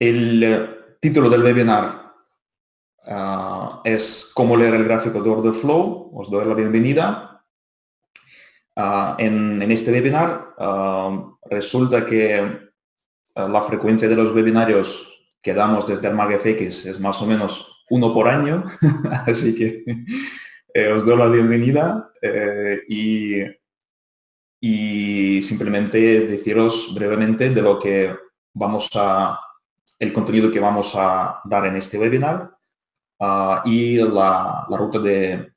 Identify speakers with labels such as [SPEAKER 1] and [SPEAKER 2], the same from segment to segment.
[SPEAKER 1] El eh, título del webinar ah, es cómo leer el gráfico de order flow. Os doy la bienvenida. Ah, en, este webinar resulta que la frecuencia de los webinarios que damos desde ArmagFX es más o menos uno por año, así que eh, os doy la bienvenida eh, y simplemente deciros brevemente de lo que vamos a el contenido que vamos a dar en este webinar ah, y la, ruta de,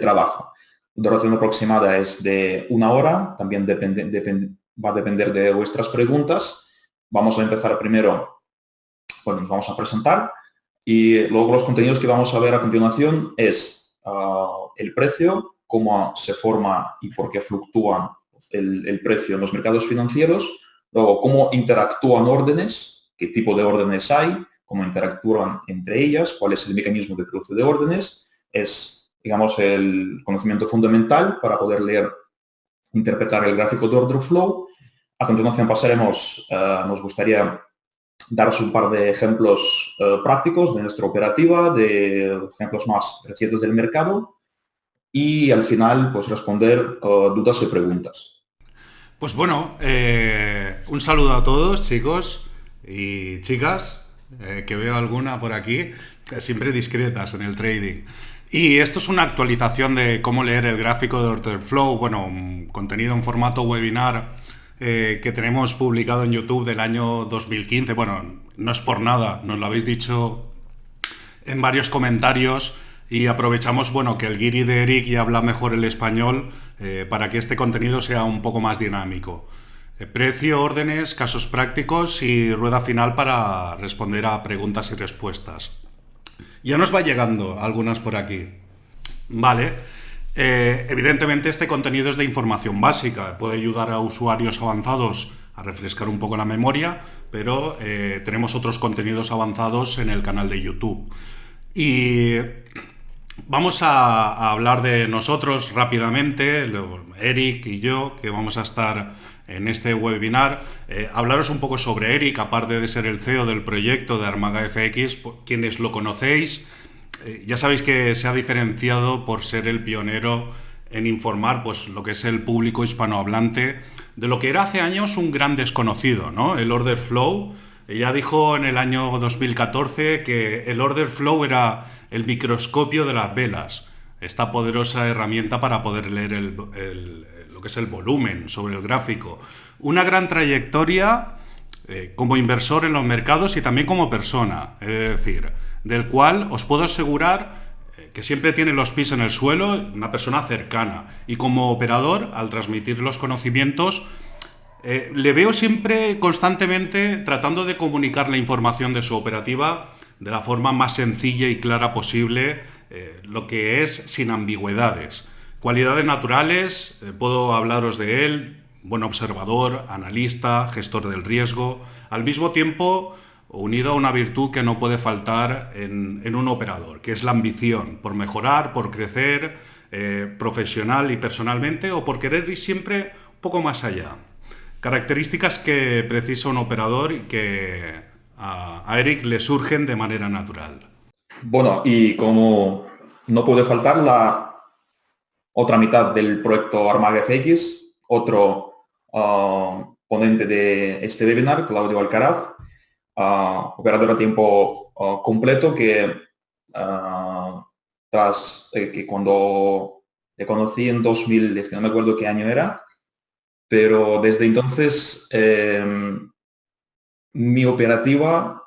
[SPEAKER 1] trabajo. La duración aproximada es de una hora, también va a depender de vuestras preguntas. Vamos a empezar primero, bueno, nos vamos a presentar y luego los contenidos que vamos a ver a continuación es ah, el precio, cómo se forma y por qué fluctúa el, el precio en los mercados financieros, luego cómo interactúan órdenes qué tipo de órdenes hay, cómo interactúan entre ellas, cuál es el mecanismo de cruce de órdenes. Es, digamos, el conocimiento fundamental para poder leer, interpretar el gráfico de order flow. A continuación pasaremos, eh, nos gustaría daros un par de ejemplos eh, prácticos de nuestra operativa, de ejemplos más recientes del mercado y al final pues responder eh, dudas y preguntas.
[SPEAKER 2] Pues bueno, un saludo a todos chicos. Y chicas, eh, que veo alguna por aquí, siempre discretas en el trading. Y esto es una actualización de cómo leer el gráfico de Order Flow, bueno, contenido en formato webinar eh, que tenemos publicado en YouTube del año 2015. Bueno, no es por nada, nos lo habéis dicho en varios comentarios y aprovechamos bueno, que el guiri de Eric ya habla mejor el español eh, para que este contenido sea un poco más dinámico. Eh, precio, órdenes, casos prácticos y rueda final para responder a preguntas y respuestas. Ya nos va llegando algunas por aquí. Vale. Eh, evidentemente este contenido es de información básica, puede ayudar a usuarios avanzados a refrescar un poco la memoria, pero eh, tenemos otros contenidos avanzados en el canal de YouTube. Y vamos a hablar de nosotros rápidamente, Eric y yo, que vamos a estar en este webinar, eh, hablaros un poco sobre Eric, aparte de ser el CEO del proyecto de Armaga FX, quienes lo conocéis, eh, ya sabéis que se ha diferenciado por ser el pionero en informar pues, lo que es el público hispanohablante de lo que era hace años un gran desconocido, ¿no? el order flow. Ya dijo en el año 2014 que el order flow era el microscopio de las velas, esta poderosa herramienta para poder leer el lo que es el volumen, sobre el gráfico. Una gran trayectoria eh, como inversor en los mercados y también como persona, es decir, del cual os puedo asegurar eh, que siempre tiene los pies en el suelo, una persona cercana. Y como operador, al transmitir los conocimientos, eh, le veo siempre constantemente tratando de comunicar la información de su operativa de la forma más sencilla y clara posible, lo que es sin ambigüedades. Cualidades naturales, eh, puedo hablaros de él, buen observador, analista, gestor del riesgo, al mismo tiempo unido a una virtud que no puede faltar en, un operador, que es la ambición por mejorar, por crecer eh, profesional y personalmente o por querer ir siempre un poco más allá. Características que precisa un operador y que a Eric le surgen de manera natural.
[SPEAKER 1] Bueno, y como no puede faltar la otra mitad del proyecto Armaga FX, otro ah, ponente de este webinar, Claudio Alcaraz, uh, operador a tiempo ah, completo que tras eh, que cuando le conocí en 2000, es que no me acuerdo qué año era, pero desde entonces em, mi operativa,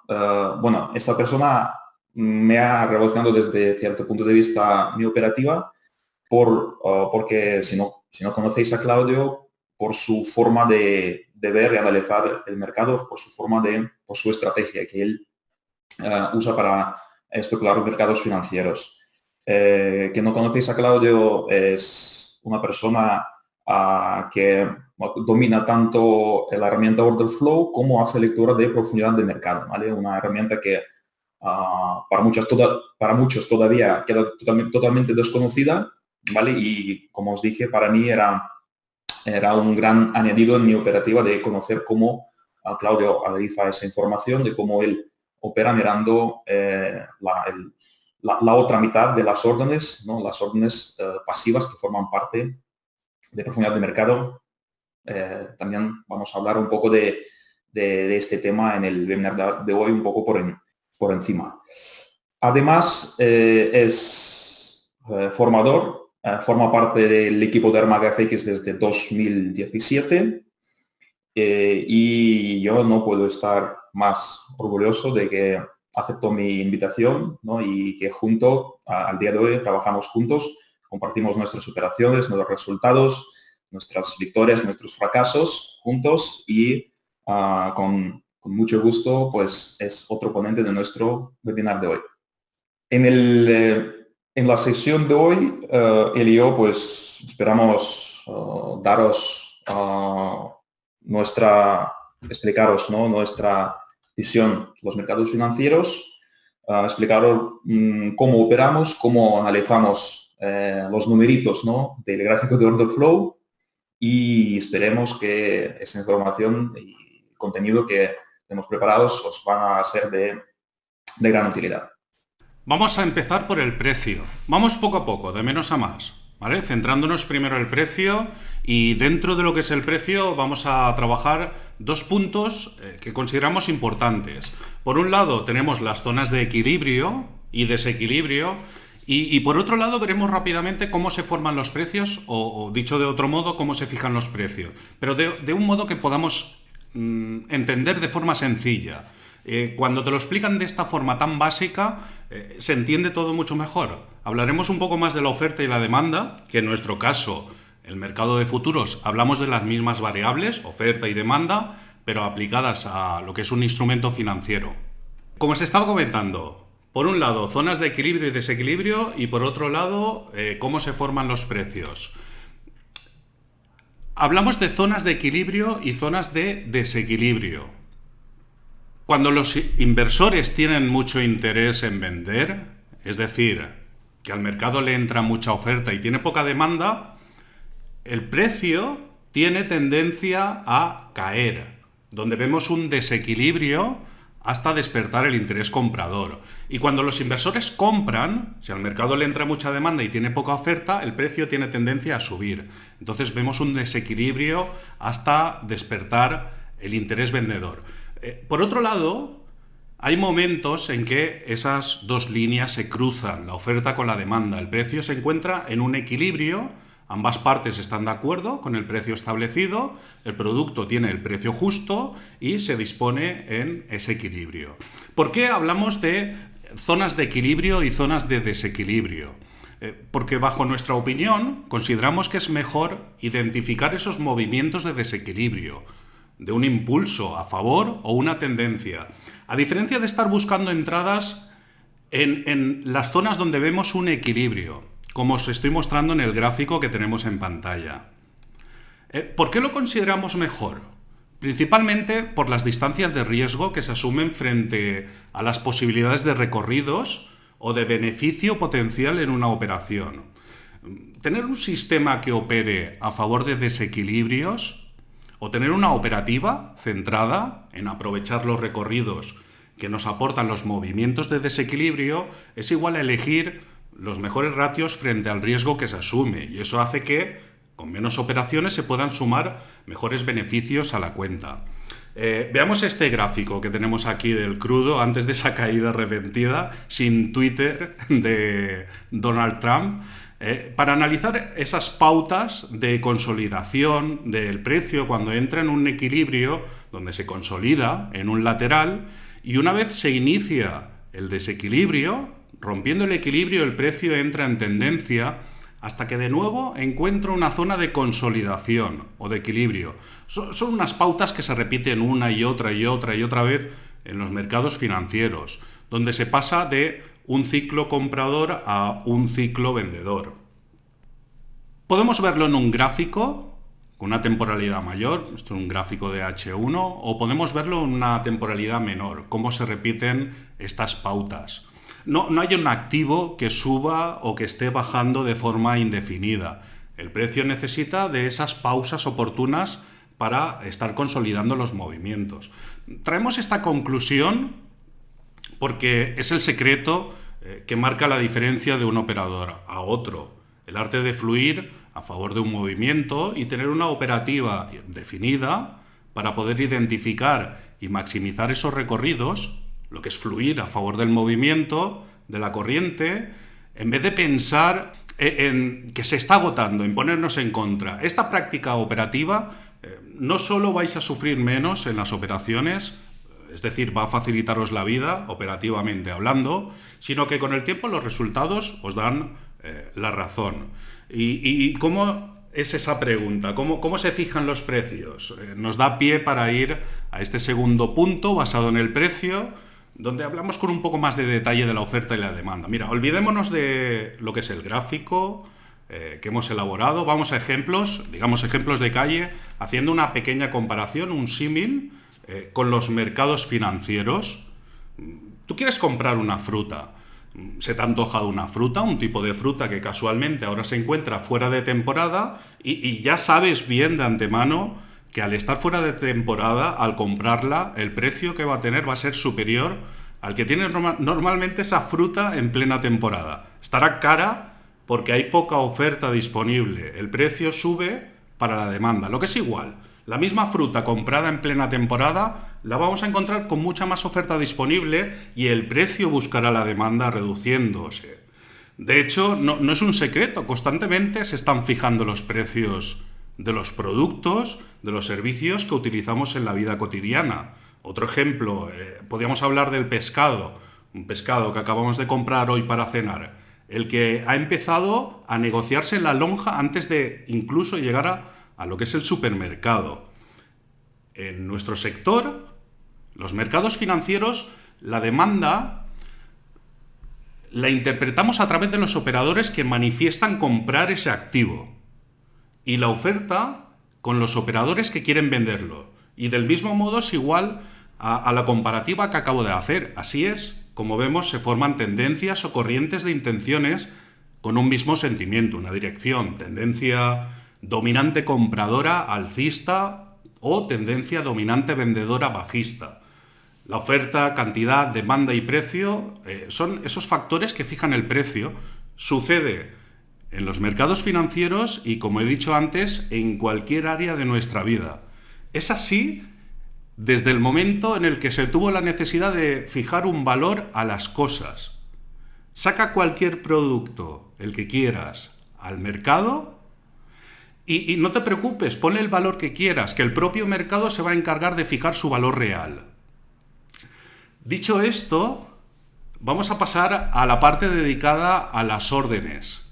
[SPEAKER 1] bueno, esta persona me ha revolucionado desde cierto punto de vista mi operativa por, ah, porque si no, si no conocéis a Claudio, por su forma de, ver y analizar el mercado, por su forma de, por su estrategia que él ah, usa para especular mercados financieros. Eh, que no conocéis a Claudio es una persona ah, que domina tanto la herramienta Order Flow como hace lectura de profundidad de mercado, ¿vale? Una herramienta que para, muchos para muchos todavía queda totalmente desconocida, ¿vale? Y como os dije, para mí era, era un gran añadido en mi operativa de conocer cómo Claudio analiza esa información de cómo él opera mirando la, otra mitad de las órdenes, ¿no? las órdenes pasivas que forman parte de profundidad de mercado. también vamos a hablar un poco de, este tema en el webinar de, hoy, un poco por, por encima. Además, es formador eh, forma parte del equipo de ArmagaFX desde 2017 eh, y yo no puedo estar más orgulloso de que aceptó mi invitación y que junto al día de hoy trabajamos juntos, compartimos nuestras operaciones, nuestros resultados, nuestras victorias, nuestros fracasos juntos y ah, con, mucho gusto pues es otro ponente de nuestro webinar de hoy. En el eh, en la sesión de hoy, uh, él y yo, pues esperamos uh, daros uh, nuestra, explicaros nuestra visión de los mercados financieros, explicaros um, cómo operamos, cómo analizamos los numeritos ¿no? del gráfico de order flow y esperemos que esa información y contenido que hemos preparado os van a ser de gran utilidad.
[SPEAKER 2] Vamos a empezar por el precio. Vamos poco a poco, de menos a más. ¿vale? Centrándonos primero en el precio y dentro de lo que es el precio vamos a trabajar dos puntos eh, que consideramos importantes. Por un lado tenemos las zonas de equilibrio y desequilibrio y, por otro lado veremos rápidamente cómo se forman los precios o, dicho de otro modo, cómo se fijan los precios. Pero de, un modo que podamos mm, entender de forma sencilla. Eh, cuando te lo explican de esta forma tan básica, eh, se entiende todo mucho mejor. Hablaremos un poco más de la oferta y la demanda, que en nuestro caso, el mercado de futuros, hablamos de las mismas variables, oferta y demanda, pero aplicadas a lo que es un instrumento financiero. Como se estaba comentando, por un lado, zonas de equilibrio y desequilibrio, y por otro lado, eh, cómo se forman los precios. Hablamos de zonas de equilibrio y zonas de desequilibrio. Cuando los inversores tienen mucho interés en vender, es decir, que al mercado le entra mucha oferta y tiene poca demanda, el precio tiene tendencia a caer, donde vemos un desequilibrio hasta despertar el interés comprador. Y cuando los inversores compran, si al mercado le entra mucha demanda y tiene poca oferta, el precio tiene tendencia a subir. Entonces vemos un desequilibrio hasta despertar el interés vendedor. Eh, por otro lado, hay momentos en que esas dos líneas se cruzan, la oferta con la demanda. El precio se encuentra en un equilibrio, ambas partes están de acuerdo con el precio establecido, el producto tiene el precio justo y se dispone en ese equilibrio. ¿Por qué hablamos de zonas de equilibrio y zonas de desequilibrio? Eh, porque bajo nuestra opinión consideramos que es mejor identificar esos movimientos de desequilibrio de un impulso a favor o una tendencia. A diferencia de estar buscando entradas en, las zonas donde vemos un equilibrio, como os estoy mostrando en el gráfico que tenemos en pantalla. Eh, ¿Por qué lo consideramos mejor? Principalmente por las distancias de riesgo que se asumen frente a las posibilidades de recorridos o de beneficio potencial en una operación. Tener un sistema que opere a favor de desequilibrios o tener una operativa centrada en aprovechar los recorridos que nos aportan los movimientos de desequilibrio es igual a elegir los mejores ratios frente al riesgo que se asume y eso hace que con menos operaciones se puedan sumar mejores beneficios a la cuenta. Eh, veamos este gráfico que tenemos aquí del crudo antes de esa caída repentina sin Twitter de Donald Trump. Eh, para analizar esas pautas de consolidación del precio cuando entra en un equilibrio donde se consolida en un lateral y una vez se inicia el desequilibrio, rompiendo el equilibrio el precio entra en tendencia hasta que de nuevo encuentra una zona de consolidación o de equilibrio. son unas pautas que se repiten una y otra y otra y otra vez en los mercados financieros, donde se pasa de un ciclo comprador a un ciclo vendedor. Podemos verlo en un gráfico con una temporalidad mayor, esto es un gráfico de H1, o podemos verlo en una temporalidad menor, cómo se repiten estas pautas. No, no hay un activo que suba o que esté bajando de forma indefinida. El precio necesita de esas pausas oportunas para estar consolidando los movimientos. Traemos esta conclusión porque es el secreto eh, que marca la diferencia de un operador a otro. El arte de fluir a favor de un movimiento y tener una operativa definida para poder identificar y maximizar esos recorridos, lo que es fluir a favor del movimiento, de la corriente, en vez de pensar en que se está agotando, en ponernos en contra. Esta práctica operativa eh, no solo vais a sufrir menos en las operaciones, es decir, va a facilitaros la vida operativamente hablando, sino que con el tiempo los resultados os dan eh, la razón. ¿Y, cómo es esa pregunta? ¿Cómo, ¿Cómo, se fijan los precios? Eh, nos da pie para ir a este segundo punto basado en el precio, donde hablamos con un poco más de detalle de la oferta y la demanda. Mira, olvidémonos de lo que es el gráfico eh, que hemos elaborado. Vamos a ejemplos, digamos ejemplos de calle, haciendo una pequeña comparación, un símil eh, con los mercados financieros. Tú quieres comprar una fruta. Se te ha una fruta, un tipo de fruta que casualmente ahora se encuentra fuera de temporada y, ya sabes bien de antemano que al estar fuera de temporada, al comprarla, el precio que va a tener va a ser superior al que tiene normalmente esa fruta en plena temporada. Estará cara porque hay poca oferta disponible. El precio sube para la demanda, lo que es igual. La misma fruta comprada en plena temporada la vamos a encontrar con mucha más oferta disponible y el precio buscará la demanda reduciéndose. De hecho, no, es un secreto, constantemente se están fijando los precios de los productos, de los servicios que utilizamos en la vida cotidiana. Otro ejemplo, eh, podríamos hablar del pescado, un pescado que acabamos de comprar hoy para cenar, el que ha empezado a negociarse en la lonja antes de incluso llegar a a lo que es el supermercado. En nuestro sector, los mercados financieros, la demanda la interpretamos a través de los operadores que manifiestan comprar ese activo y la oferta con los operadores que quieren venderlo. Y del mismo modo es igual a, la comparativa que acabo de hacer. Así es, como vemos, se forman tendencias o corrientes de intenciones con un mismo sentimiento, una dirección, tendencia dominante compradora alcista o tendencia dominante vendedora bajista. La oferta, cantidad, demanda y precio eh, son esos factores que fijan el precio. Sucede en los mercados financieros y, como he dicho antes, en cualquier área de nuestra vida. Es así desde el momento en el que se tuvo la necesidad de fijar un valor a las cosas. Saca cualquier producto, el que quieras, al mercado y, no te preocupes, ponle el valor que quieras, que el propio mercado se va a encargar de fijar su valor real. Dicho esto, vamos a pasar a la parte dedicada a las órdenes.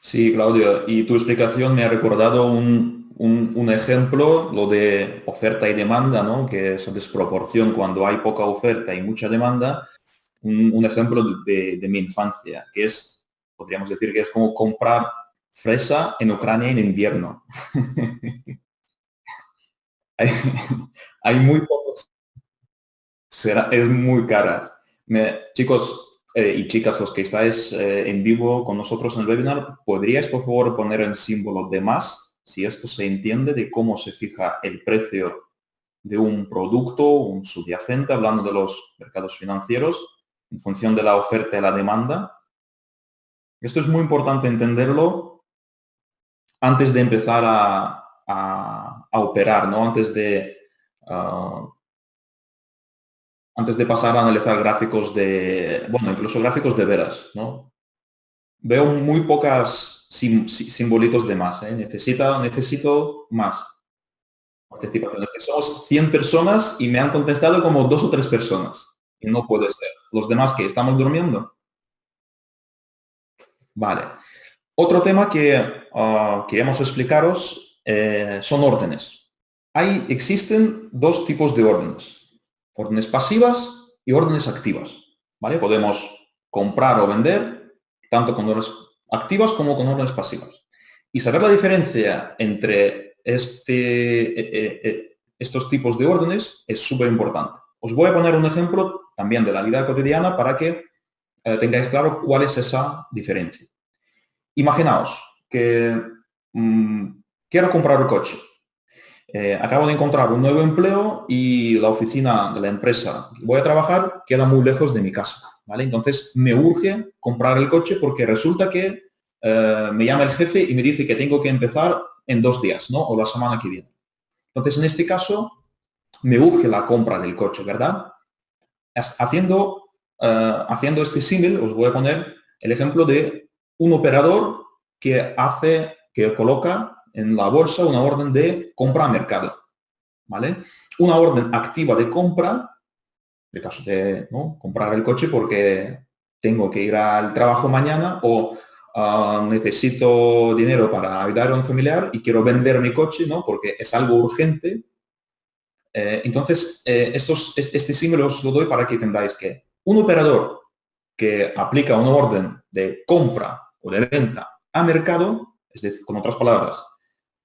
[SPEAKER 1] Sí, Claudio, y tu explicación me ha recordado un, ejemplo, lo de oferta y demanda, ¿no? que es desproporción cuando hay poca oferta y mucha demanda. Un, ejemplo de mi infancia, que es, podríamos decir que es como comprar fresa en Ucrania en invierno. hay, muy pocos. Será, es muy cara. chicos eh, y chicas, los que estáis eh, en vivo con nosotros en el webinar, ¿podríais por favor poner el símbolo de más? Si esto se entiende de cómo se fija el precio de un producto, un subyacente, hablando de los mercados financieros, en función de la oferta y la demanda. Esto es muy importante entenderlo antes de empezar a, operar, ¿no? Antes de, ah, antes de pasar a analizar gráficos de, bueno, incluso gráficos de veras, ¿no? Veo muy pocas simbolitos de más, ¿eh? Necesita, necesito más participaciones. Somos 100 personas y me han contestado como dos o tres personas. Y no puede ser. Los demás que estamos durmiendo. Vale. Otro tema que uh, queremos explicaros eh, son órdenes. Hay, existen dos tipos de órdenes. Órdenes pasivas y órdenes activas. ¿vale? Podemos comprar o vender tanto con órdenes activas como con órdenes pasivas. Y saber la diferencia entre este, eh, eh, estos tipos de órdenes es súper importante. Os voy a poner un ejemplo también de la vida cotidiana para que tengáis claro cuál es esa diferencia. Imaginaos que mm, quiero comprar un coche. eh, acabo de encontrar un nuevo empleo y la oficina de la empresa voy a trabajar queda muy lejos de mi casa, ¿vale? Entonces me urge comprar el coche porque resulta que eh, me llama el jefe y me dice que tengo que empezar en dos días, ¿no? O la semana que viene. Entonces, en este caso, me urge la compra del coche, ¿verdad? Haciendo, eh, haciendo este símil, os voy a poner el ejemplo de un operador que hace, que coloca en la bolsa una orden de compra a mercado, ¿vale? Una orden activa de compra, en caso de comprar el coche porque tengo que ir al trabajo mañana o ah, necesito dinero para ayudar a un familiar y quiero vender mi coche, ¿no? Porque es algo urgente. Eh, entonces, eh, estos, este símbolo os lo doy para que entendáis que un operador que aplica una orden de compra de venta a mercado, es decir, con otras palabras,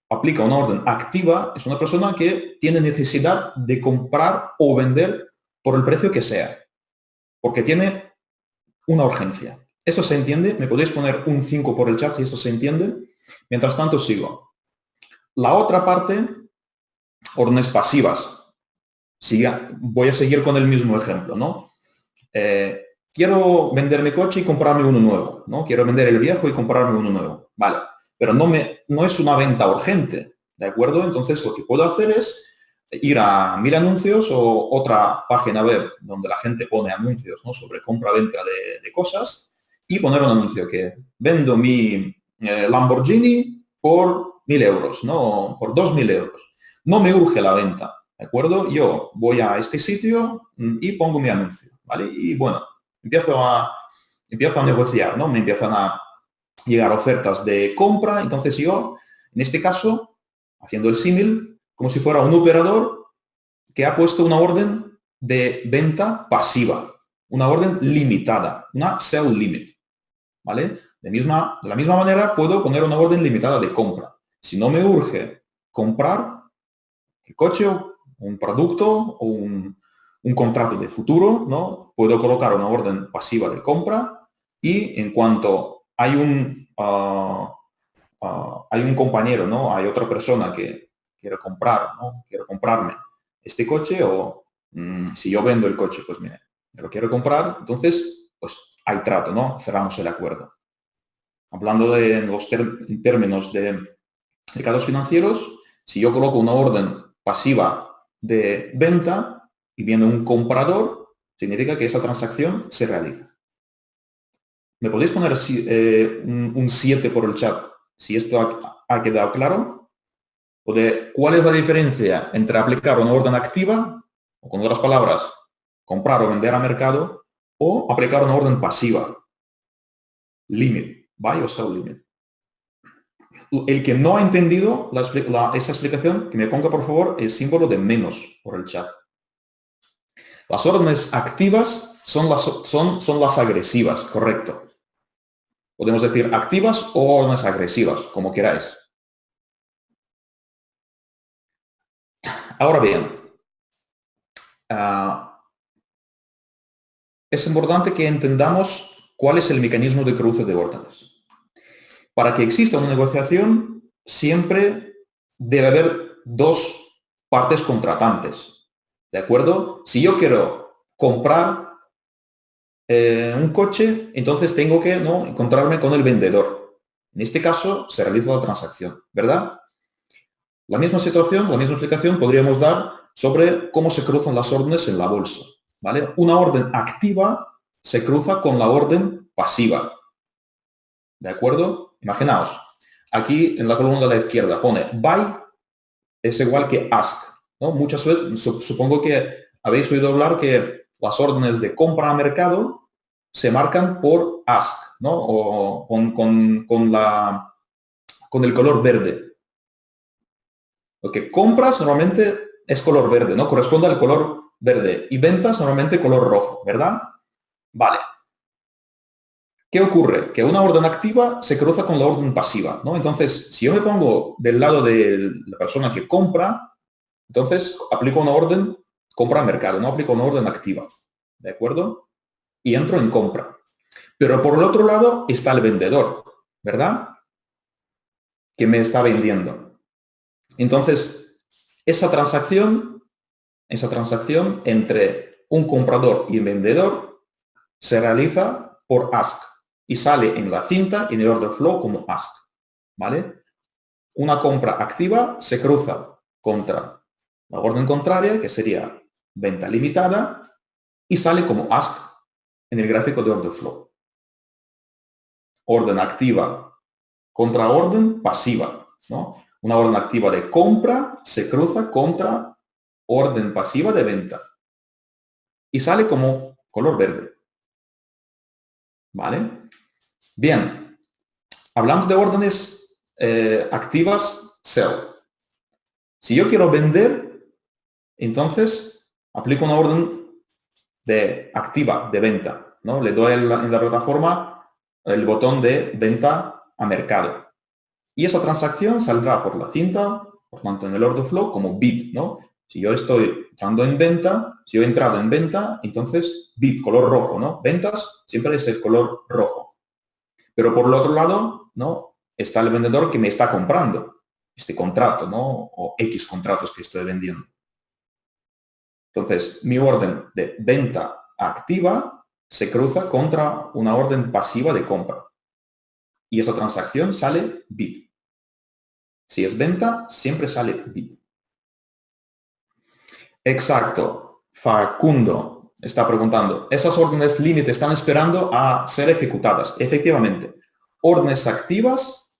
[SPEAKER 1] aplica una orden activa, es una persona que tiene necesidad de comprar o vender por el precio que sea, porque tiene una urgencia. ¿Eso se entiende? ¿Me podéis poner un 5 por el chat si esto se entiende? Mientras tanto, sigo. La otra parte, órdenes pasivas. voy a seguir con el mismo ejemplo, ¿no? Eh, quiero vender mi coche y comprarme uno nuevo, ¿no? Quiero vender el viejo y comprarme uno nuevo. Vale, pero no, me, no es una venta urgente, ¿de acuerdo? Entonces lo que puedo hacer es ir a mil anuncios o otra página web donde la gente pone anuncios ¿no? sobre compra-venta de, cosas y poner un anuncio que vendo mi eh, Lamborghini por mil euros, ¿no? Por dos mil euros. No me urge la venta, ¿de acuerdo? Yo voy a este sitio mm, y pongo mi anuncio, ¿vale? Y bueno, empiezo a, empiezo a negociar, ¿no? Me empiezan a llegar ofertas de compra, entonces yo, en este caso, haciendo el símil, como si fuera un operador que ha puesto una orden de venta pasiva, una orden limitada, una sell limit, ¿vale? De, misma, de la misma manera puedo poner una orden limitada de compra. Si no me urge comprar el coche un producto o un, un contrato de futuro, ¿no? Puedo colocar una orden pasiva de compra y en cuanto hay un, ah, hay un compañero, ¿no? Hay otra persona que quiere comprar, ¿no? Quiero comprarme este coche o mm, si yo vendo el coche, pues mire, me lo quiero comprar, entonces, pues hay trato, ¿no? Cerramos el acuerdo. Hablando de los términos de mercados financieros, si yo coloco una orden pasiva de venta, y viene un comprador, significa que esa transacción se realiza. ¿Me podéis poner eh, un 7 por el chat si esto ha, quedado claro? ¿O de cuál es la diferencia entre aplicar una orden activa, o con otras palabras, comprar o vender a mercado, o aplicar una orden pasiva? Limit, buy o sell limit. El que no ha entendido esa explicación, que me ponga por favor el símbolo de menos por el chat. Las órdenes activas son las, son, son las agresivas, correcto. Podemos decir activas o órdenes agresivas, como queráis. Ahora bien, ah, es importante que entendamos cuál es el mecanismo de cruce de órdenes. Para que exista una negociación, siempre debe haber dos partes contratantes. ¿De acuerdo? Si yo quiero comprar eh, un coche, entonces tengo que ¿no? encontrarme con el vendedor. En este caso se realiza la transacción, ¿verdad? La misma situación, la misma explicación podríamos dar sobre cómo se cruzan las órdenes en la bolsa. ¿vale? Una orden activa se cruza con la orden pasiva. ¿De acuerdo? Imaginaos, aquí en la columna de la izquierda pone buy es igual que ask. Muchas veces, supongo que habéis oído hablar que las órdenes de compra a mercado se marcan por ask, ¿no? O con, la, con el color verde. Lo que compras normalmente es color verde, ¿no? Corresponde al color verde. Y ventas normalmente color rojo, ¿verdad? Vale. ¿Qué ocurre? Que una orden activa se cruza con la orden pasiva, ¿no? Entonces, si yo me pongo del lado de la persona que compra, entonces, aplico una orden compra mercado, no aplico una orden activa. ¿De acuerdo? Y entro en compra. Pero por el otro lado está el vendedor, ¿verdad? Que me está vendiendo. Entonces, esa transacción, esa transacción entre un comprador y un vendedor se realiza por ask y sale en la cinta y en el order flow como ask. ¿Vale? Una compra activa se cruza contra la orden contraria, que sería venta limitada, y sale como ask en el gráfico de order flow. Orden activa contra orden pasiva. ¿no? Una orden activa de compra se cruza contra orden pasiva de venta. Y sale como color verde. ¿Vale? Bien. Hablando de órdenes eh, activas, sell. Si yo quiero vender, entonces aplico una orden de activa, de venta. ¿no? Le doy en la, plataforma el botón de venta a mercado. Y esa transacción saldrá por la cinta, por tanto en el order flow, como bit. ¿no? Si yo estoy entrando en venta, si he entrado en venta, entonces bit, color rojo. ¿no? Ventas siempre es el color rojo. Pero por el otro lado, ¿no? está el vendedor que me está comprando este contrato, ¿no? o X contratos que estoy vendiendo. Entonces, mi orden de venta activa se cruza contra una orden pasiva de compra. Y esa transacción sale bid. Si es venta, siempre sale bid. Exacto. Facundo está preguntando, ¿esas órdenes límite están esperando a ser ejecutadas? Efectivamente. Órdenes activas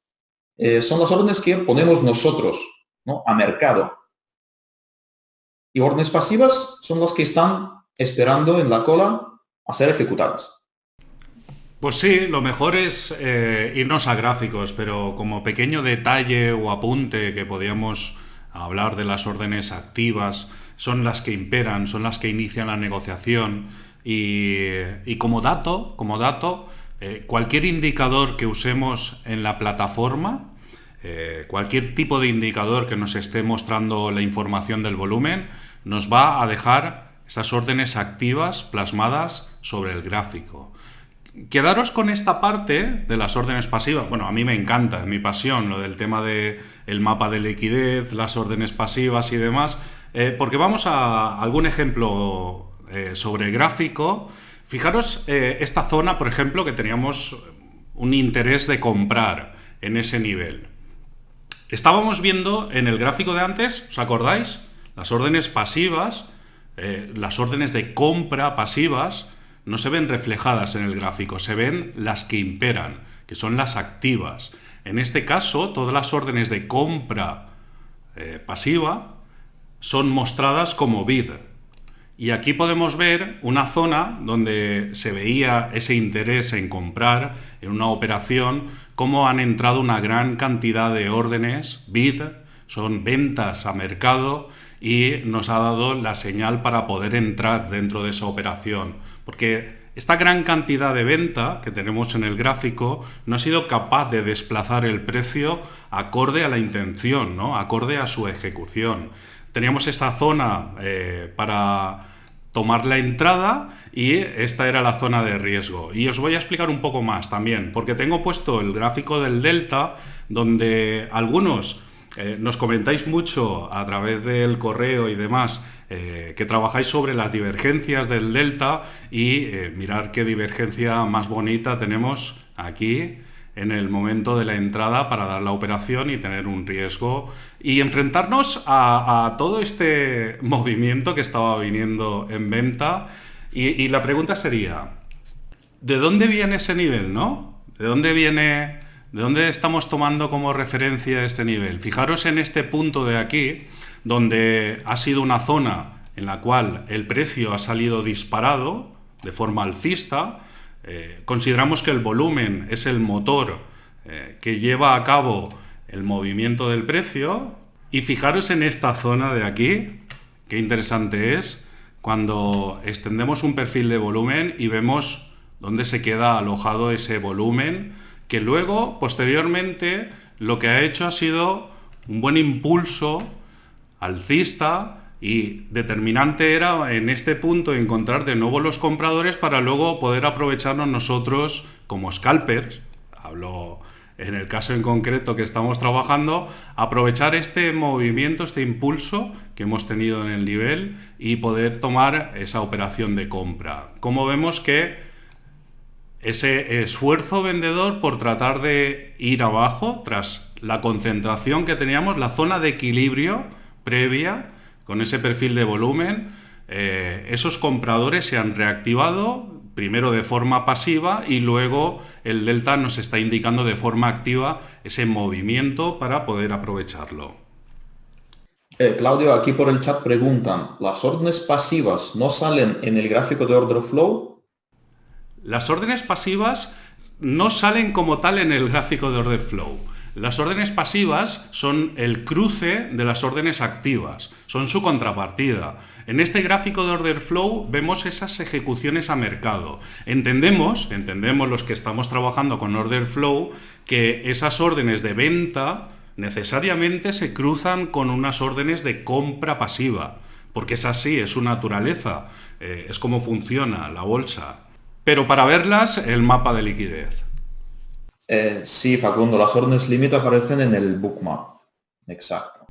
[SPEAKER 1] eh, son las órdenes que ponemos nosotros ¿no? a mercado y órdenes pasivas son las que están esperando en la cola a ser ejecutadas.
[SPEAKER 2] Pues sí, lo mejor es eh, irnos a gráficos, pero como pequeño detalle o apunte que podíamos hablar de las órdenes activas, son las que imperan, son las que inician la negociación y, como dato, como dato, eh, cualquier indicador que usemos en la plataforma eh, cualquier tipo de indicador que nos esté mostrando la información del volumen nos va a dejar estas órdenes activas plasmadas sobre el gráfico. Quedaros con esta parte de las órdenes pasivas. Bueno, a mí me encanta, es mi pasión, lo del tema del el mapa de liquidez, las órdenes pasivas y demás, eh, porque vamos a algún ejemplo eh, sobre gráfico. Fijaros esta zona, por ejemplo, que teníamos un interés de comprar en ese nivel. Estábamos viendo en el gráfico de antes, ¿os acordáis? Las órdenes pasivas, eh, las órdenes de compra pasivas, no se ven reflejadas en el gráfico, se ven las que imperan, que son las activas. En este caso, todas las órdenes de compra eh, pasiva son mostradas como bid. Y aquí podemos ver una zona donde se veía ese interés en comprar en una operación, cómo han entrado una gran cantidad de órdenes, bid, son ventas a mercado y nos ha dado la señal para poder entrar dentro de esa operación. Porque esta gran cantidad de venta que tenemos en el gráfico no ha sido capaz de desplazar el precio acorde a la intención, ¿no? acorde a su ejecución. Teníamos esa zona eh, para tomar la entrada y esta era la zona de riesgo. Y os voy a explicar un poco más también, porque tengo puesto el gráfico del delta, donde algunos eh, nos comentáis mucho a través del correo y demás eh, que trabajáis sobre las divergencias del delta y eh, mirar qué divergencia más bonita tenemos aquí en el momento de la entrada para dar la operación y tener un riesgo y enfrentarnos a, todo este movimiento que estaba viniendo en venta. Y, la pregunta sería, ¿de dónde viene ese nivel, no? ¿De dónde viene, de dónde estamos tomando como referencia este nivel? Fijaros en este punto de aquí, donde ha sido una zona en la cual el precio ha salido disparado de forma alcista, eh, consideramos que el volumen es el motor eh, que lleva a cabo el movimiento del precio. Y fijaros en esta zona de aquí, qué interesante es, cuando extendemos un perfil de volumen y vemos dónde se queda alojado ese volumen, que luego, posteriormente, lo que ha hecho ha sido un buen impulso alcista y determinante era en este punto encontrar de nuevo los compradores para luego poder aprovecharnos nosotros como scalpers, hablo en el caso en concreto que estamos trabajando, aprovechar este movimiento, este impulso que hemos tenido en el nivel y poder tomar esa operación de compra. Como vemos que ese esfuerzo vendedor por tratar de ir abajo tras la concentración que teníamos, la zona de equilibrio previa con ese perfil de volumen, eh, esos compradores se han reactivado primero de forma pasiva y luego el delta nos está indicando de forma activa ese movimiento para poder aprovecharlo.
[SPEAKER 1] Eh, Claudio, aquí por el chat preguntan, ¿las órdenes pasivas no salen en el gráfico de order flow?
[SPEAKER 2] Las órdenes pasivas no salen como tal en el gráfico de order flow. Las órdenes pasivas son el cruce de las órdenes activas, son su contrapartida. En este gráfico de order flow vemos esas ejecuciones a mercado. Entendemos, entendemos los que estamos trabajando con order flow, que esas órdenes de venta necesariamente se cruzan con unas órdenes de compra pasiva, porque es así, es su naturaleza, eh, es como funciona la bolsa. Pero para verlas, el mapa de liquidez.
[SPEAKER 1] Eh, sí, Facundo, las órdenes límite aparecen en el bookmap. Exacto.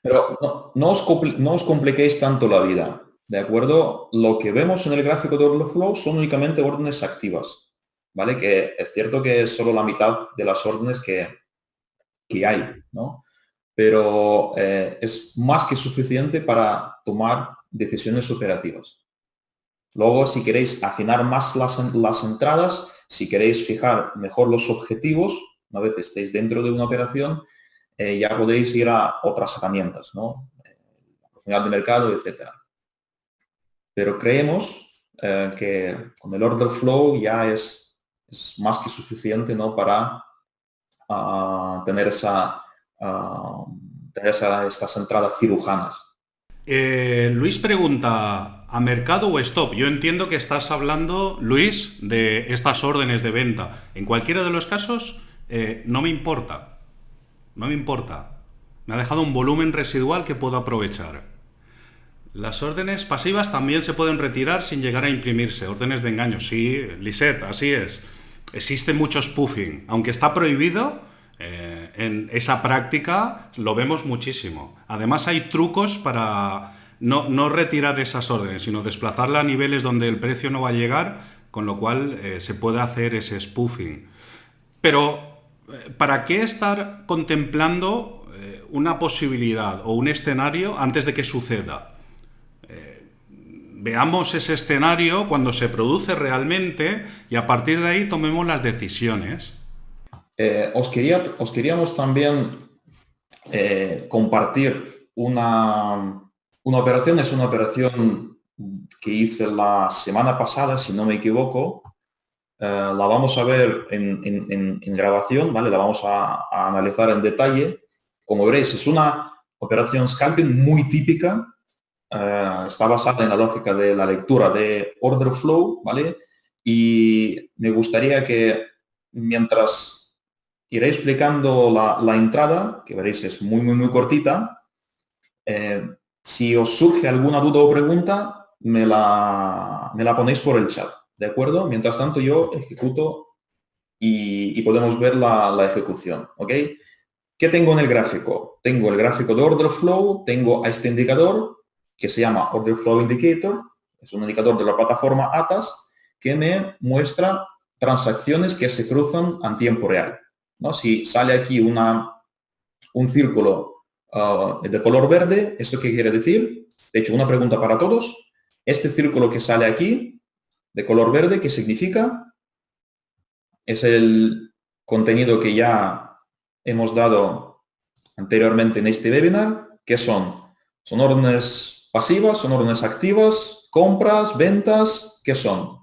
[SPEAKER 1] Pero no, os compliquéis tanto la vida, ¿de acuerdo? Lo que vemos en el gráfico de order flow son únicamente órdenes activas, ¿vale? Que es cierto que es solo la mitad de las órdenes que, que hay, ¿no? Pero eh, es más que suficiente para tomar decisiones operativas. Luego, si queréis afinar más las, las entradas, si queréis fijar mejor los objetivos, una vez estéis dentro de una operación, eh, ya podéis ir a otras herramientas, ¿no? La oportunidad de mercado, etcétera. Pero creemos eh, que con el order flow ya es, más que suficiente ¿no? para ah, tener, esa, uh, tener estas entradas cirujanas.
[SPEAKER 2] Eh, Luis pregunta, ¿A mercado o stop? Yo entiendo que estás hablando, Luis, de estas órdenes de venta. En cualquiera de los casos, eh, no me importa. No me importa. Me ha dejado un volumen residual que puedo aprovechar. Las órdenes pasivas también se pueden retirar sin llegar a imprimirse. Órdenes de engaño. Sí, Lisette, así es. Existe mucho spoofing. Aunque está prohibido, eh, en esa práctica lo vemos muchísimo. Además hay trucos para no, retirar esas órdenes, sino desplazarla a niveles donde el precio no va a llegar, con lo cual eh, se puede hacer ese spoofing. Pero, eh, ¿para qué estar contemplando eh, una posibilidad o un escenario antes de que suceda? veamos ese escenario cuando se produce realmente y a partir de ahí tomemos las decisiones.
[SPEAKER 1] os, quería, os queríamos también compartir una, una operación es una operación que hice la semana pasada, si no me equivoco. Eh, la vamos a ver en, grabación, ¿vale? La vamos a, analizar en detalle. Como veréis, es una operación scalping muy típica. Eh, está basada en la lógica de la lectura de order flow, ¿vale? Y me gustaría que mientras iré explicando la, entrada, que veréis es muy, muy, muy cortita, eh, si os surge alguna duda o pregunta, me la, me la ponéis por el chat, ¿de acuerdo? Mientras tanto yo ejecuto y, podemos ver la, ejecución, ¿ok? ¿Qué tengo en el gráfico? Tengo el gráfico de Order Flow, tengo a este indicador que se llama Order Flow Indicator, es un indicador de la plataforma ATAS que me muestra transacciones que se cruzan en tiempo real. ¿no? Si sale aquí una, un círculo Ah, de color verde, ¿esto qué quiere decir? De hecho, una pregunta para todos. Este círculo que sale aquí, de color verde, ¿qué significa? Es el contenido que ya hemos dado anteriormente en este webinar. ¿Qué son? ¿Son órdenes pasivas? ¿Son órdenes activas? ¿Compras? ¿Ventas? ¿Qué son?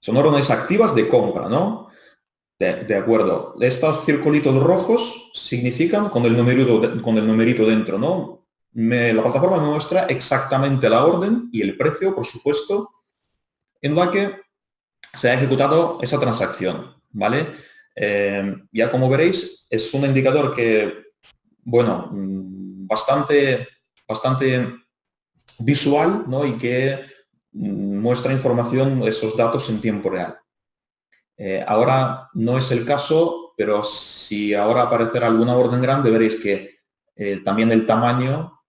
[SPEAKER 1] Son órdenes activas de compra, ¿no? De, acuerdo. Estos circulitos rojos significan con el numerito, con el numerito dentro, ¿no? la plataforma me muestra exactamente la orden y el precio, por supuesto, en la que se ha ejecutado esa transacción, ¿vale? Eh, ya como veréis, es un indicador que, bueno, mm, bastante, bastante visual, ¿no? Y que mm, muestra información, esos datos en tiempo real. Eh, ahora no es el caso, pero si ahora aparecerá alguna orden grande, veréis que eh, también el tamaño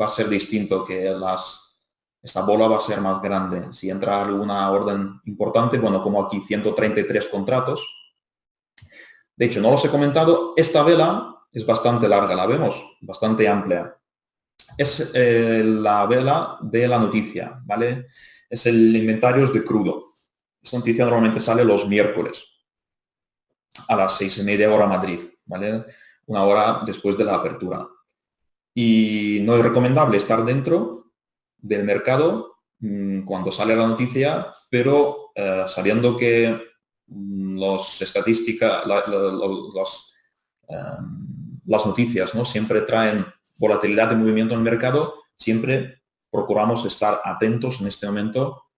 [SPEAKER 1] va a ser distinto, que las, esta bola va a ser más grande. Si entra alguna orden importante, bueno, como aquí 133 contratos. De hecho, no los he comentado, esta vela es bastante larga, la vemos, bastante amplia. Es eh, la vela de la noticia, ¿vale? Es el inventario de crudo. Esta noticia normalmente sale los miércoles a las seis y media hora Madrid, ¿vale? Una hora después de la apertura. Y no es recomendable estar dentro del mercado mm, cuando sale la noticia, pero eh, sabiendo que mm, em, las noticias ¿no? siempre traen volatilidad de movimiento en el mercado, siempre procuramos estar atentos en este momento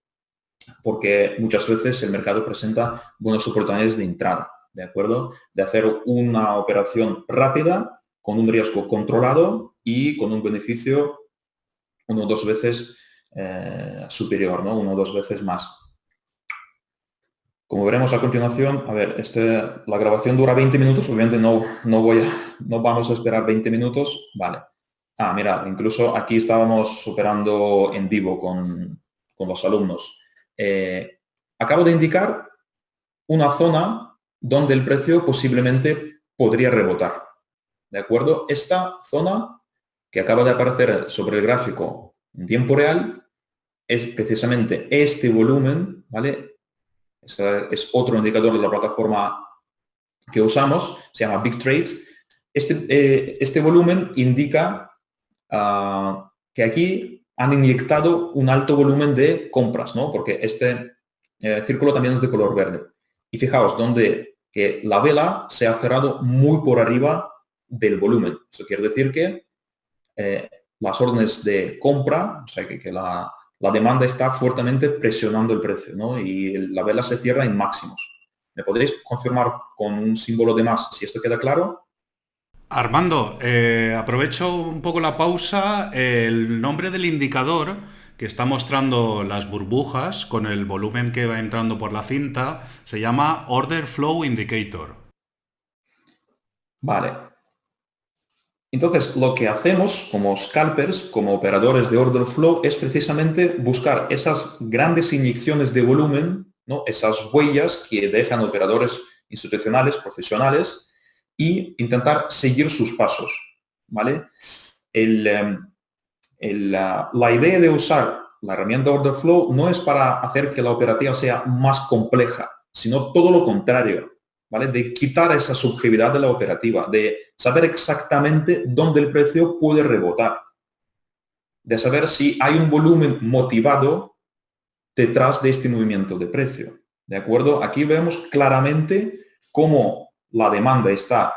[SPEAKER 1] porque muchas veces el mercado presenta buenas oportunidades de entrada, ¿de acuerdo? De hacer una operación rápida, con un riesgo controlado y con un beneficio uno o dos veces eh, superior, ¿no? Uno o dos veces más. Como veremos a continuación, a ver, este, la grabación dura 20 minutos, obviamente no, no, voy a, no vamos a esperar 20 minutos, vale. Ah, mira, incluso aquí estábamos operando en vivo con, con los alumnos. Eh, acabo de indicar una zona donde el precio posiblemente podría rebotar. ¿De acuerdo? Esta zona que acaba de aparecer sobre el gráfico en tiempo real es precisamente este volumen, ¿vale? Este es otro indicador de la plataforma que usamos, se llama Big Trades. Este, eh, este volumen indica ah, que aquí han inyectado un alto volumen de compras, ¿no? Porque este eh, círculo también es de color verde. Y fijaos, donde que la vela se ha cerrado muy por arriba del volumen. Eso quiere decir que eh, las órdenes de compra, o sea, que, la, demanda está fuertemente presionando el precio, ¿no? Y la vela se cierra en máximos. ¿Me podéis confirmar con un símbolo de más si esto queda claro?
[SPEAKER 2] Armando, eh, aprovecho un poco la pausa. El nombre del indicador que está mostrando las burbujas con el volumen que va entrando por la cinta se llama Order Flow Indicator.
[SPEAKER 1] Vale. Entonces, lo que hacemos como scalpers, como operadores de order flow, es precisamente buscar esas grandes inyecciones de volumen, ¿no? esas huellas que dejan operadores institucionales, profesionales, y intentar seguir sus pasos. ¿vale? Em, la, idea de usar la herramienta Order Flow no es para hacer que la operativa sea más compleja, sino todo lo contrario, ¿vale? De quitar esa subjetividad de la operativa, de saber exactamente dónde el precio puede rebotar, de saber si hay un volumen motivado detrás de este movimiento de precio. ¿De acuerdo? Aquí vemos claramente cómo la demanda está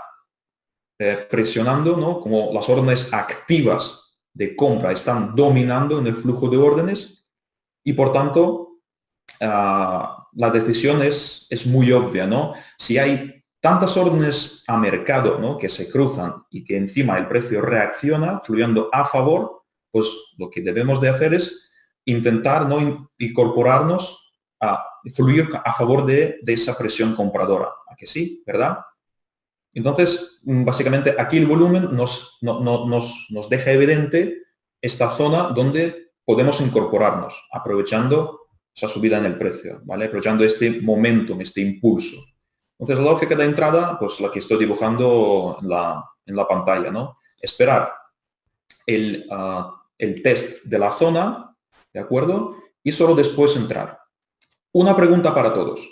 [SPEAKER 1] eh, presionando, ¿no? como las órdenes activas de compra están dominando en el flujo de órdenes y por tanto ah, la decisión es, es muy obvia. ¿no? Si hay tantas órdenes a mercado ¿no? que se cruzan y que encima el precio reacciona fluyendo a favor, pues lo que debemos de hacer es intentar no incorporarnos a fluir a favor de, de esa presión compradora que sí, ¿verdad? Entonces, mm, básicamente aquí el volumen nos, nos, deja evidente esta zona donde podemos incorporarnos, aprovechando esa subida en el precio, ¿vale? Aprovechando este momento, este impulso. Entonces, la lógica de entrada, pues la que estoy dibujando en la, pantalla, ¿no? Esperar el, ah, el test de la zona, ¿de acuerdo? Y solo después entrar. Una pregunta para todos.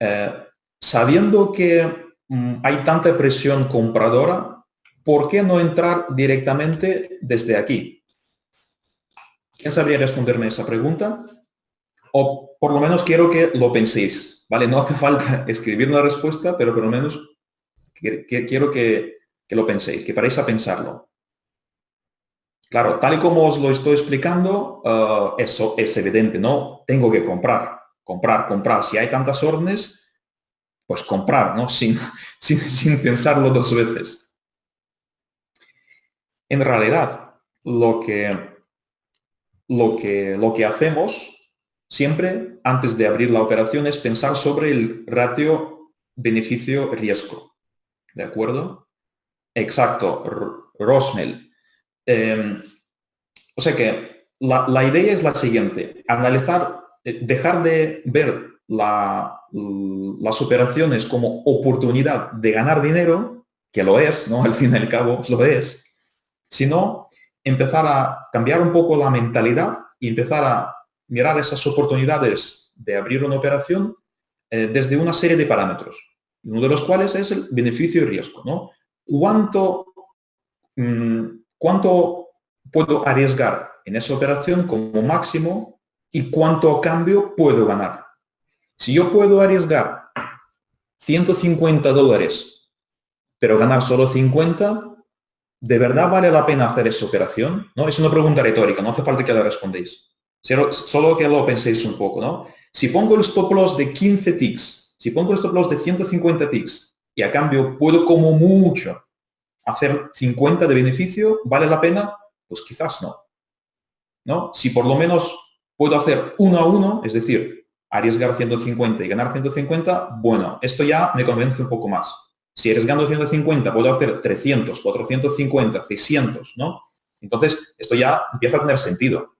[SPEAKER 1] Eh, sabiendo que mm, hay tanta presión compradora, ¿por qué no entrar directamente desde aquí? ¿Quién sabría responderme esa pregunta? O por lo menos quiero que lo penséis, ¿vale? No hace falta escribir una respuesta, pero por lo menos quiero que, lo penséis, que paréis a pensarlo. Claro, tal y como os lo estoy explicando, uh, eso es evidente, ¿no? Tengo que comprar, comprar, comprar. Si hay tantas órdenes, pues comprar, ¿no? Sin, sin, pensarlo dos veces. En realidad, lo que, lo que, lo que hacemos siempre, antes de abrir la operación, es pensar sobre el ratio beneficio-riesgo. ¿De acuerdo? Exacto, Rosmel. Em, o sea que la, idea es la siguiente, analizar, dejar de ver las operaciones como oportunidad de ganar dinero, que lo es, ¿no? Al fin y al cabo lo es, sino empezar a cambiar un poco la mentalidad y empezar a mirar esas oportunidades de abrir una operación eh, desde una serie de parámetros, uno de los cuales es el beneficio y riesgo. ¿no? ¿Cuánto, mm, ¿Cuánto puedo arriesgar en esa operación como máximo y cuánto a cambio puedo ganar? Si yo puedo arriesgar 150 dólares, pero ganar solo 50, ¿de verdad vale la pena hacer esa operación? ¿No? Es una pregunta retórica, no hace falta que la respondéis. Solo que lo penséis un poco, ¿no? Si pongo el stop loss de 15 ticks, si pongo el stop loss de 150 ticks y a cambio puedo como mucho hacer 50 de beneficio, ¿vale la pena? Pues quizás no. ¿No? Si por lo menos puedo hacer uno a uno, es decir, arriesgar 150 y ganar 150, bueno, esto ya me convence un poco más. Si arriesgando 150 puedo hacer 300, 450, 600, ¿no? Entonces, esto ya empieza a tener sentido.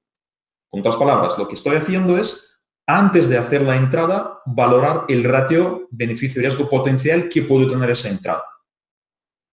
[SPEAKER 1] Con otras palabras, lo que estoy haciendo es, antes de hacer la entrada, valorar el ratio beneficio-riesgo potencial que puede tener esa entrada.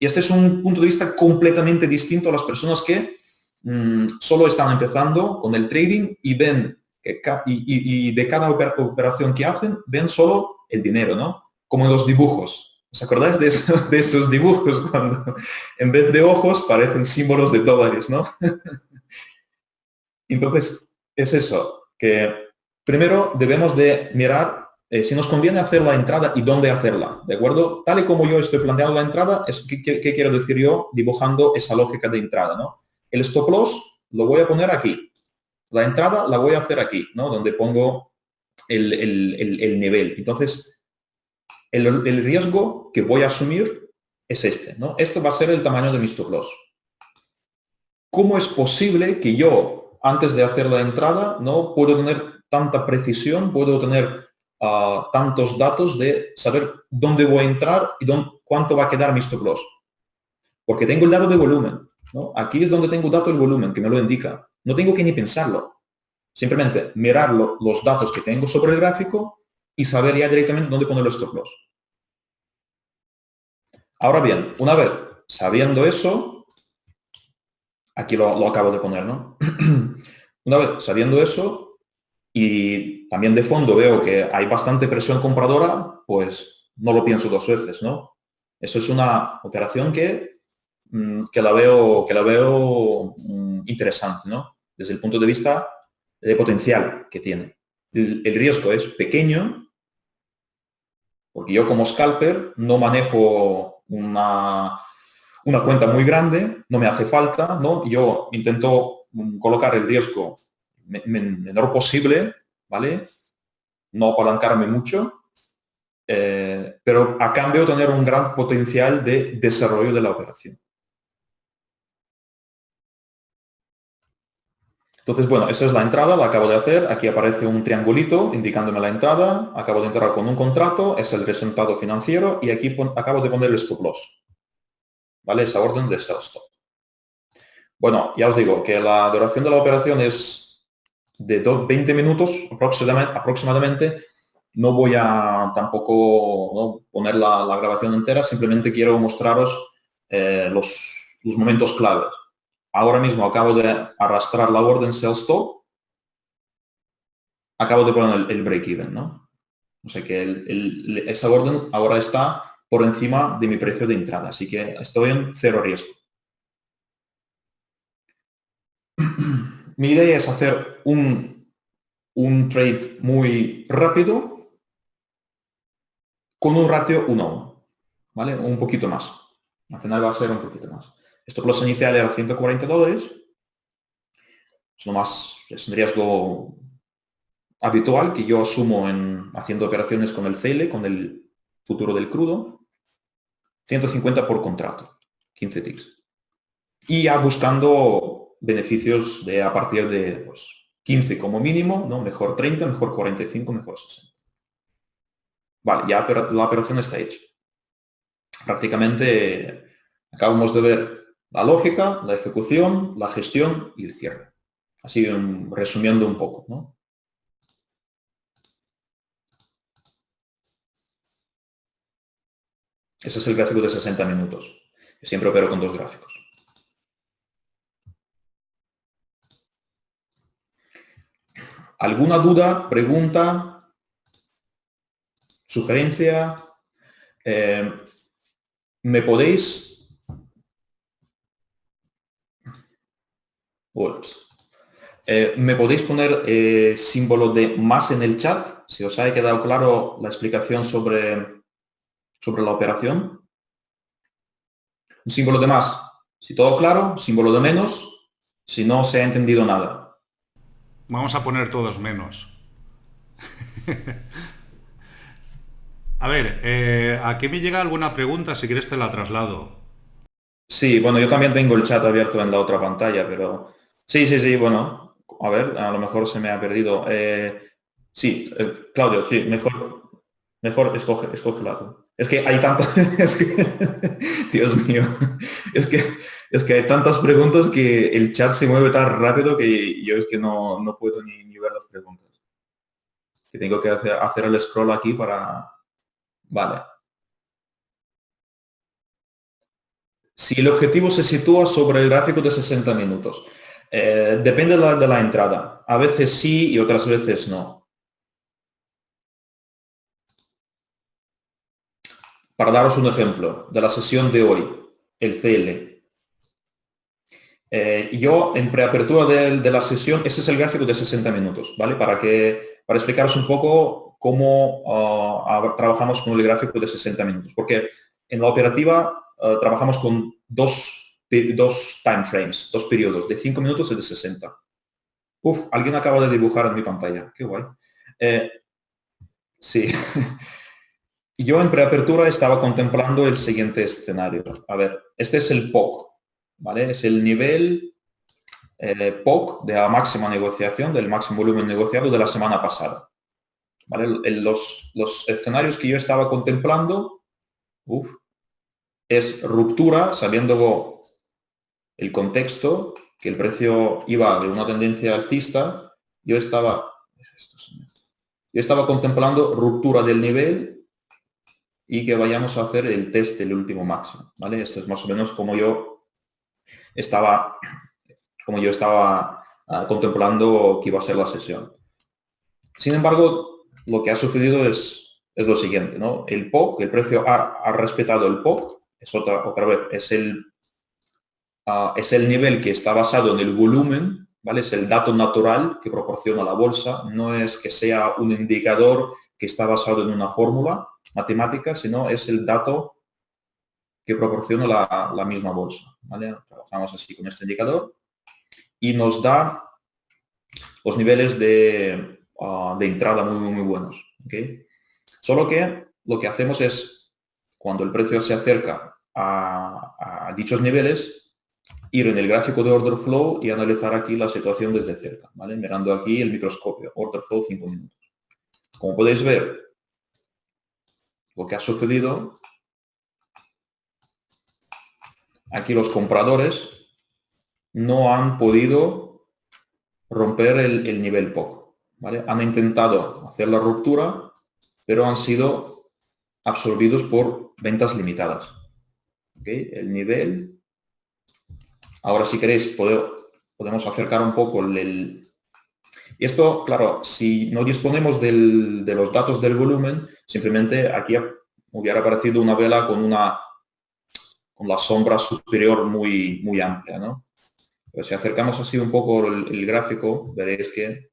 [SPEAKER 1] Y este es un punto de vista completamente distinto a las personas que mm, solo están empezando con el trading y ven que y, de cada operación que hacen, ven solo el dinero, ¿no? Como los dibujos. ¿Os acordáis de, de esos dibujos cuando en vez de ojos parecen símbolos de dólares, ¿no? Entonces, es eso, que primero debemos de mirar eh, si nos conviene hacer la entrada y dónde hacerla, ¿de acuerdo? Tal y como yo estoy planteando la entrada, es, ¿qué, quiero decir yo dibujando esa lógica de entrada, ¿no? El stop loss lo voy a poner aquí. La entrada la voy a hacer aquí, ¿no? Donde pongo el, nivel. Entonces, el, riesgo que voy a asumir es este, ¿no? Esto va a ser el tamaño de mi stop loss. ¿Cómo es posible que yo antes de hacer la entrada, no puedo tener tanta precisión, puedo tener ah, tantos datos de saber dónde voy a entrar y dónde, cuánto va a quedar mi stop loss. Porque tengo el dato de volumen. Aquí es donde tengo el dato del volumen, que me lo indica. No tengo que ni pensarlo. Simplemente mirar los datos que tengo sobre el gráfico y saber ya directamente dónde poner los stop loss. Ahora bien, una vez sabiendo eso, Aquí lo, acabo de poner, ¿no? Una vez sabiendo eso y también de fondo veo que hay bastante presión compradora, pues no lo pienso dos veces, ¿no? Eso es una operación que, que la veo, que la veo mm, interesante, ¿no? Desde el punto de vista de potencial que tiene. El, el riesgo es pequeño, porque yo como scalper no manejo una, una cuenta muy grande, no me hace falta, ¿no? Yo intento mm, colocar el riesgo menor posible, ¿vale? No apalancarme mucho, eh, pero a cambio tener un gran potencial de desarrollo de la operación. Entonces, bueno, esa es la entrada, la acabo de hacer. Aquí aparece un triangulito indicándome la entrada. Acabo de entrar con un contrato, es el resultado financiero y aquí acabo de poner el stop loss. ¿vale? Esa orden de sell stop. Bueno, ya os digo que la duración de la operación es de 20 minutos aproximadamente. No voy a tampoco poner la, grabación entera, simplemente quiero mostraros eh, los, momentos claves. Ahora mismo acabo de arrastrar la orden sell stop. Acabo de poner el, break even, ¿no? O sea que esa orden ahora está por encima de mi precio de entrada. Así que estoy en cero riesgo. mi idea es hacer un, un trade muy rápido con un ratio 1 a 1. ¿Vale? Un poquito más. Al final va a ser un poquito más. Esto plus inicial era 140 dólares. Es lo más, es un riesgo habitual que yo asumo en haciendo operaciones con el CL, con el futuro del crudo. 150 por contrato, 15 ticks. Y ya buscando beneficios de a partir de pues, 15 como mínimo, ¿no? Mejor 30, mejor 45, mejor 60. Vale, ya la operación está hecha. Prácticamente acabamos de ver la lógica, la ejecución, la gestión y el cierre. Así resumiendo un poco, ¿no? Ese es el gráfico de 60 minutos. Siempre opero con dos gráficos. ¿Alguna duda, pregunta, sugerencia? Eh, ¿Me podéis... Eh, ¿Me podéis poner eh, símbolo de más en el chat? Si os ha quedado claro la explicación sobre, sobre la operación. Un símbolo de más. Si todo claro, símbolo de menos. Si no se ha entendido nada.
[SPEAKER 2] Vamos a poner todos menos. a ver, eh, aquí me llega alguna pregunta, si quieres te la traslado.
[SPEAKER 1] Sí, bueno, yo también tengo el chat abierto en la otra pantalla, pero... Sí, sí, sí, bueno, a ver, a lo mejor se me ha perdido. Eh, sí, eh, Claudio, sí, mejor, mejor escoge, escoge lado. Es que hay tantas, es que, Dios mío, es que, es que hay tantas preguntas que el chat se mueve tan rápido que yo es que no, puedo ni, ver las preguntas. Que tengo que hacer, hacer el scroll aquí para... Vale. Si el objetivo se sitúa sobre el gráfico de 60 minutos, eh, depende de la, de entrada. A veces sí y otras veces no. Para daros un ejemplo de la sesión de hoy, el CL. Eh, yo, en preapertura de, la sesión, ese es el gráfico de 60 minutos, ¿vale? Para, que, para explicaros un poco cómo ah, trabajamos con el gráfico de 60 minutos. Porque en la operativa ah, trabajamos con dos, dos time frames, dos periodos, de 5 minutos y de 60. Uf, alguien acaba de dibujar en mi pantalla. Qué guay. Eh, sí. yo en preapertura estaba contemplando el siguiente escenario. A ver, este es el POC, ¿vale? Es el nivel eh, POC de la máxima negociación, del máximo volumen negociado de la semana pasada. ¿Vale? los, los, escenarios que yo estaba contemplando, es ruptura, sabiendo el contexto, que el precio iba de una tendencia alcista, yo estaba, yo estaba contemplando ruptura del nivel y que vayamos a hacer el test del último máximo, ¿vale? Esto es más o menos como yo estaba, como yo estaba ah, contemplando que iba a ser la sesión. Sin embargo, lo que ha sucedido es, es lo siguiente, ¿no? El POC, el precio ha, respetado el POC, es otra, otra vez, es el, ah, es el nivel que está basado en el volumen, ¿vale? Es el dato natural que proporciona la bolsa, no es que sea un indicador que está basado en una fórmula, matemática, sino es el dato que proporciona la, misma bolsa. Trabajamos así con este indicador y nos da los niveles de, ah, de entrada muy, muy, buenos. Solo que lo que hacemos es, cuando el precio se acerca a, dichos niveles, ir en el gráfico de order flow y analizar aquí la situación desde cerca, ¿vale? mirando aquí el microscopio, order flow 5 minutos. Como podéis ver, lo que ha sucedido, aquí los compradores no han podido romper el, nivel POC. ¿vale? Han intentado hacer la ruptura, pero han sido absorbidos por ventas limitadas. El nivel... Ahora si queréis podemos acercar un poco el, y esto, claro, si no disponemos de los datos del volumen, simplemente aquí hubiera aparecido una vela con una con la sombra superior muy, muy amplia, ¿no? Pero si acercamos así un poco el, gráfico, veréis que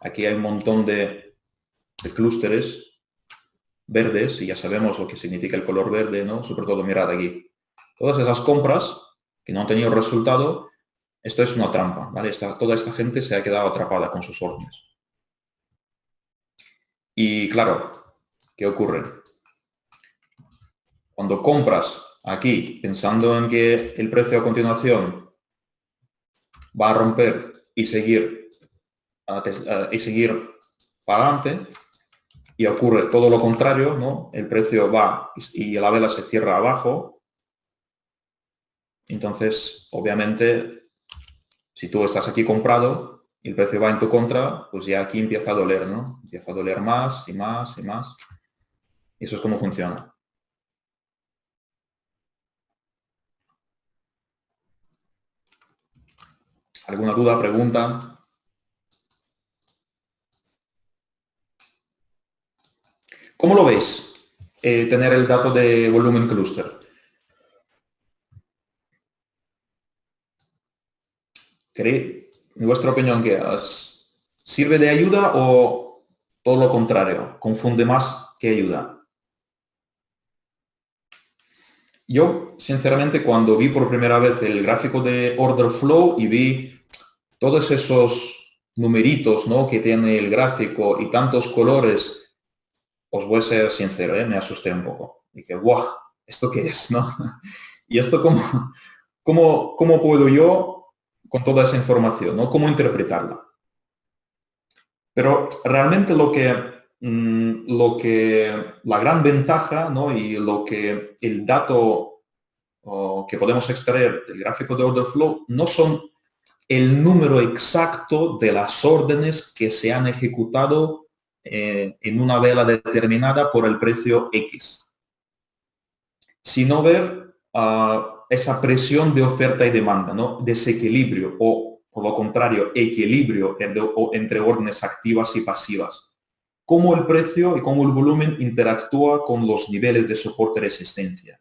[SPEAKER 1] aquí hay un montón de, clústeres verdes y ya sabemos lo que significa el color verde, ¿no? Sobre todo, mirad aquí. Todas esas compras que no han tenido resultado esto es una trampa, ¿vale? toda esta gente se ha quedado atrapada con sus órdenes. Y claro, ¿qué ocurre? Cuando compras aquí pensando en que el precio a continuación va a romper y seguir y seguir para adelante y ocurre todo lo contrario, ¿no? El precio va y la vela se cierra abajo. Entonces, obviamente, si tú estás aquí comprado y el precio va en tu contra, pues ya aquí empieza a doler, ¿no? Empieza a doler más y más y más. Y eso es como funciona. ¿Alguna duda, pregunta? ¿Cómo lo veis? Eh, tener el dato de volumen cluster. ¿Queréis, en vuestra opinión, que sirve de ayuda o todo lo contrario? ¿Confunde más que ayuda? Yo, sinceramente, cuando vi por primera vez el gráfico de order flow y vi todos esos numeritos ¿no? que tiene el gráfico y tantos colores, os voy a ser sincero, ¿eh? me asusté un poco. Dije, ¡guau! ¿Esto qué es? ¿no? ¿Y esto cómo, cómo, cómo puedo yo, con toda esa información, ¿no? cómo interpretarla? Pero realmente lo que Mm, lo que la gran ventaja ¿no? y lo que el dato que podemos extraer del gráfico de order flow no son el número exacto de las órdenes que se han ejecutado eh, en una vela determinada por el precio X, sino ver ah, esa presión de oferta y demanda, ¿no? desequilibrio o, por lo contrario, equilibrio entre órdenes activas y pasivas cómo el precio y cómo el volumen interactúa con los niveles de soporte y resistencia.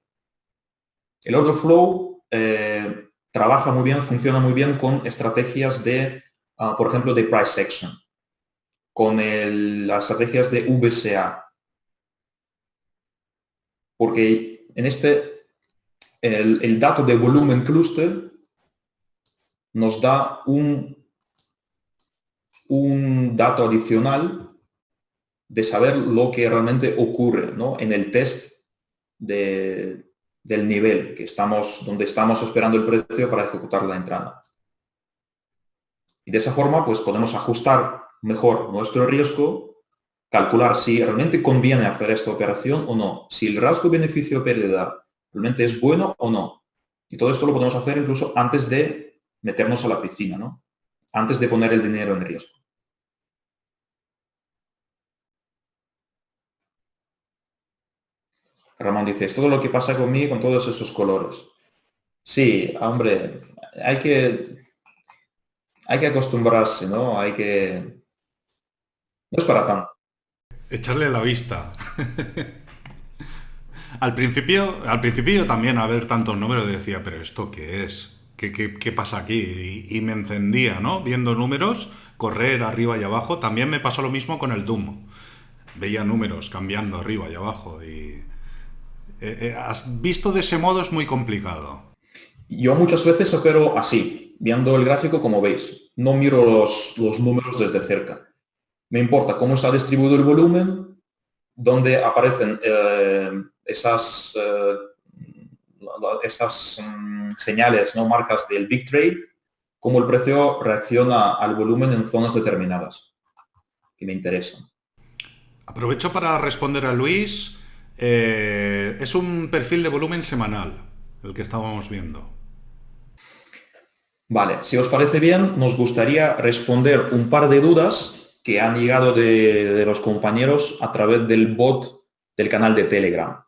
[SPEAKER 1] El order flow eh, trabaja muy bien, funciona muy bien con estrategias de, ah, por ejemplo, de price action, con las estrategias de VCA. Porque en este, el, dato de volumen cluster nos da un, un dato adicional de saber lo que realmente ocurre en el test del nivel que estamos, donde estamos esperando el precio para ejecutar la entrada. Y de esa forma, pues podemos ajustar mejor nuestro riesgo, calcular si realmente conviene hacer esta operación o no, si el rasgo beneficio-pérdida realmente es bueno o no. Y todo esto lo podemos hacer incluso antes de meternos a la piscina, ¿no? Antes de poner el dinero en riesgo. Ramón dice, es todo lo que pasa conmigo con todos esos colores. Sí, hombre, hay que, hay que acostumbrarse, ¿no? Hay que... No es para tanto.
[SPEAKER 2] Echarle la vista. al, principio, al principio también a ver tantos números decía, pero ¿esto qué es? ¿Qué, pasa aquí? Y, me encendía, ¿no? Viendo números, correr arriba y abajo. También me pasó lo mismo con el Doom. Veía números cambiando arriba y abajo y eh, eh, has visto de ese modo es muy complicado.
[SPEAKER 1] Yo muchas veces opero así, viendo el gráfico como veis. No miro los, números desde cerca. Me importa cómo está distribuido el volumen, dónde aparecen eh, esas, esas mm, señales, ¿no? marcas del Big Trade, cómo el precio reacciona al volumen en zonas determinadas que me interesan.
[SPEAKER 2] Aprovecho para responder a Luis. Eh, es un perfil de volumen semanal, el que estábamos viendo.
[SPEAKER 1] Vale, si os parece bien, nos gustaría responder un par de dudas que han llegado de, los compañeros a través del bot del canal de Telegram.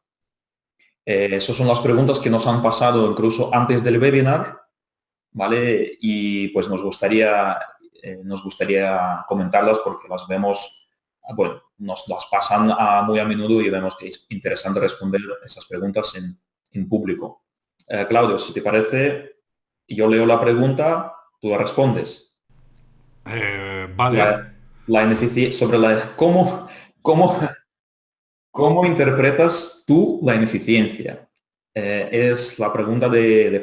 [SPEAKER 1] Eh, esas son las preguntas que nos han pasado incluso antes del webinar, ¿vale? Y pues nos gustaría, eh, nos gustaría comentarlas porque las vemos bueno, nos las pasan muy a menudo y vemos que es interesante responder esas preguntas en, público. Eh, Claudio, si te parece, yo leo la pregunta, tú la respondes.
[SPEAKER 2] Eh, vale.
[SPEAKER 1] La, sobre la cómo, cómo, cómo interpretas tú la ineficiencia. Eh, es la pregunta de,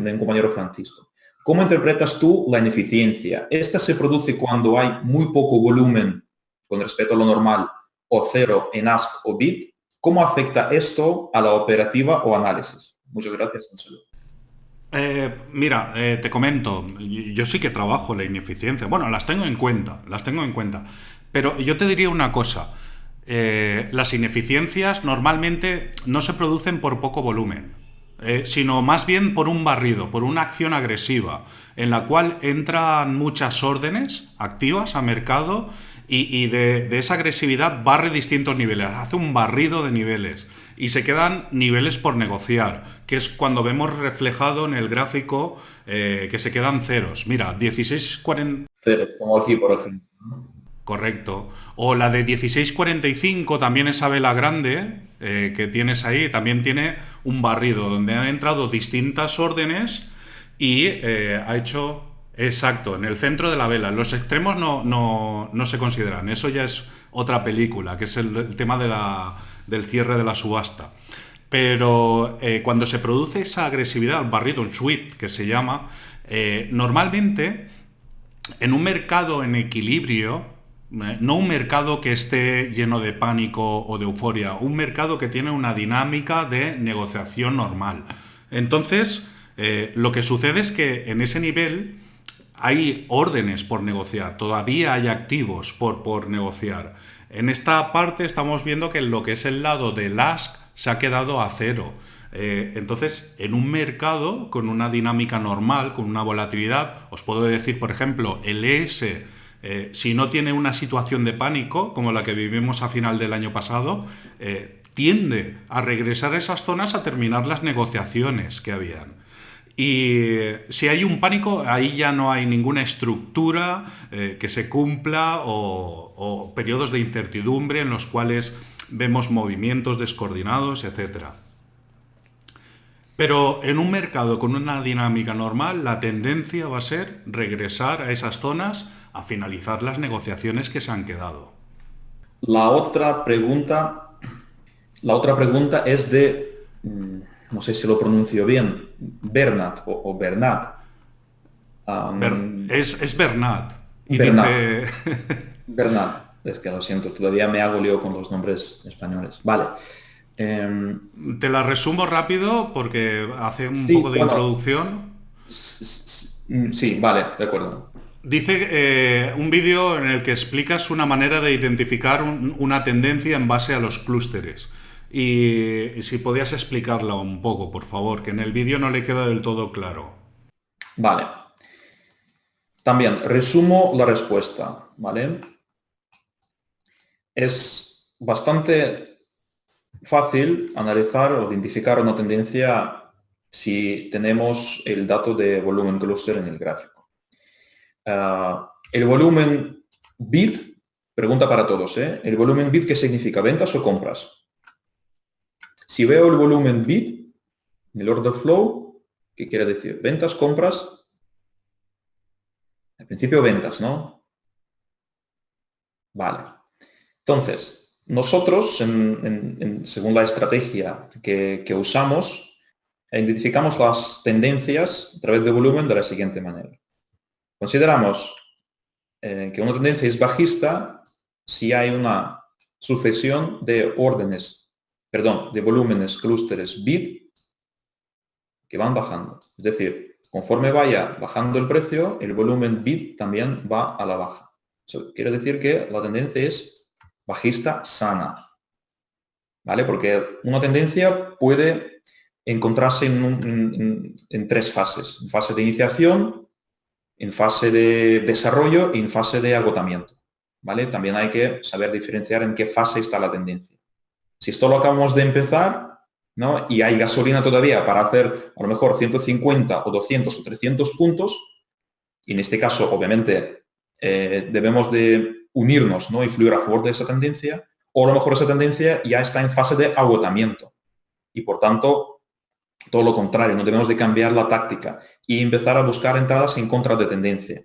[SPEAKER 1] un compañero Francisco. ¿Cómo interpretas tú la ineficiencia? Esta se produce cuando hay muy poco volumen con respecto a lo normal o cero en ask o bit, ¿cómo afecta esto a la operativa o análisis? Muchas gracias, un
[SPEAKER 2] Eh, mira, eh, te comento, yo sí que trabajo la ineficiencia. Bueno, las tengo en cuenta, las tengo en cuenta. Pero yo te diría una cosa. Eh, las ineficiencias normalmente no se producen por poco volumen, sino más bien por un barrido, por una acción agresiva, en la cual entran muchas órdenes activas a mercado y, de, esa agresividad barre distintos niveles, hace un barrido de niveles y se quedan niveles por negociar, que es cuando vemos reflejado en el gráfico eh, que se quedan ceros. Mira, 16.40...
[SPEAKER 1] Cero, como aquí, por ejemplo.
[SPEAKER 2] Correcto. O la de 16.45, también esa vela grande eh, que tienes ahí, también tiene un barrido donde han entrado distintas órdenes y eh, ha hecho... Exacto, en el centro de la vela. Los extremos no, no, se consideran. Eso ya es otra película, que es el tema del cierre de la subasta. Pero eh, cuando se produce esa agresividad, el barrido, un sweep que se llama, normalmente en un mercado en equilibrio, no un mercado que esté lleno de pánico o de euforia, un mercado que tiene una dinámica de negociación normal. Entonces, lo que sucede es que en ese nivel hay órdenes por negociar, todavía hay activos por, por negociar. En esta parte estamos viendo que lo que es el lado del ask se ha quedado a cero. Eh, entonces, en un mercado con una dinámica normal, con una volatilidad, os puedo decir, por ejemplo, el ES, eh, si no tiene una situación de pánico, como la que vivimos a final del año pasado, eh, tiende a regresar a esas zonas a terminar las negociaciones que habían. Y si hay un pánico, ahí ya no hay ninguna estructura eh, que se cumpla o, periodos de incertidumbre en los cuales vemos movimientos descoordinados, etc. Pero en un mercado con una dinámica normal, la tendencia va a ser regresar a esas zonas a finalizar las negociaciones que se han quedado.
[SPEAKER 1] La otra pregunta, la otra pregunta es de mm, no sé si lo pronuncio bien, Bernat o, Bernat.
[SPEAKER 2] es, es, Bernat.
[SPEAKER 1] Bernat. es que lo siento, todavía me hago lío con los nombres españoles. Vale.
[SPEAKER 2] Em, Te la resumo rápido porque hace un poco de introducción.
[SPEAKER 1] Sí, vale, de acuerdo.
[SPEAKER 2] Dice eh, un vídeo en el que explicas una manera de identificar una tendencia en base a los clústeres. Y, si podías explicarla un poco, por favor, que en el vídeo no le queda del todo claro.
[SPEAKER 1] Vale. También resumo la respuesta, ¿vale? Es bastante fácil analizar o identificar una tendencia si tenemos el dato de volumen cluster en el gráfico. Ah, el volumen bit, pregunta para todos, ¿eh? ¿El volumen bit qué significa? ¿Ventas o compras? Si veo el volumen bit, el order flow, ¿qué quiere decir? Ventas, compras. Al principio ventas, ¿no? Vale. Entonces, nosotros, según la estrategia que, usamos, identificamos las tendencias a través de volumen de la siguiente manera. Consideramos eh, que una tendencia es bajista si hay una sucesión de órdenes perdón, de volúmenes, clústeres bit que van bajando. Es decir, conforme vaya bajando el precio, el volumen bit también va a la baja. Eso quiere decir que la tendencia es bajista sana. ¿Vale? Porque una tendencia puede encontrarse en, en, tres fases. En fase de iniciación, en fase de desarrollo y en fase de agotamiento. ¿Vale? También hay que saber diferenciar en qué fase está la tendencia. Si esto lo acabamos de empezar, ¿no? Y hay gasolina todavía para hacer a lo mejor 150 o 200 o 300 puntos, y en este caso, obviamente, eh, debemos de unirnos ¿no? y fluir a favor de esa tendencia, o a lo mejor esa tendencia ya está en fase de agotamiento. Y por tanto, todo lo contrario, no debemos de cambiar la táctica y empezar a buscar entradas en contra de tendencia.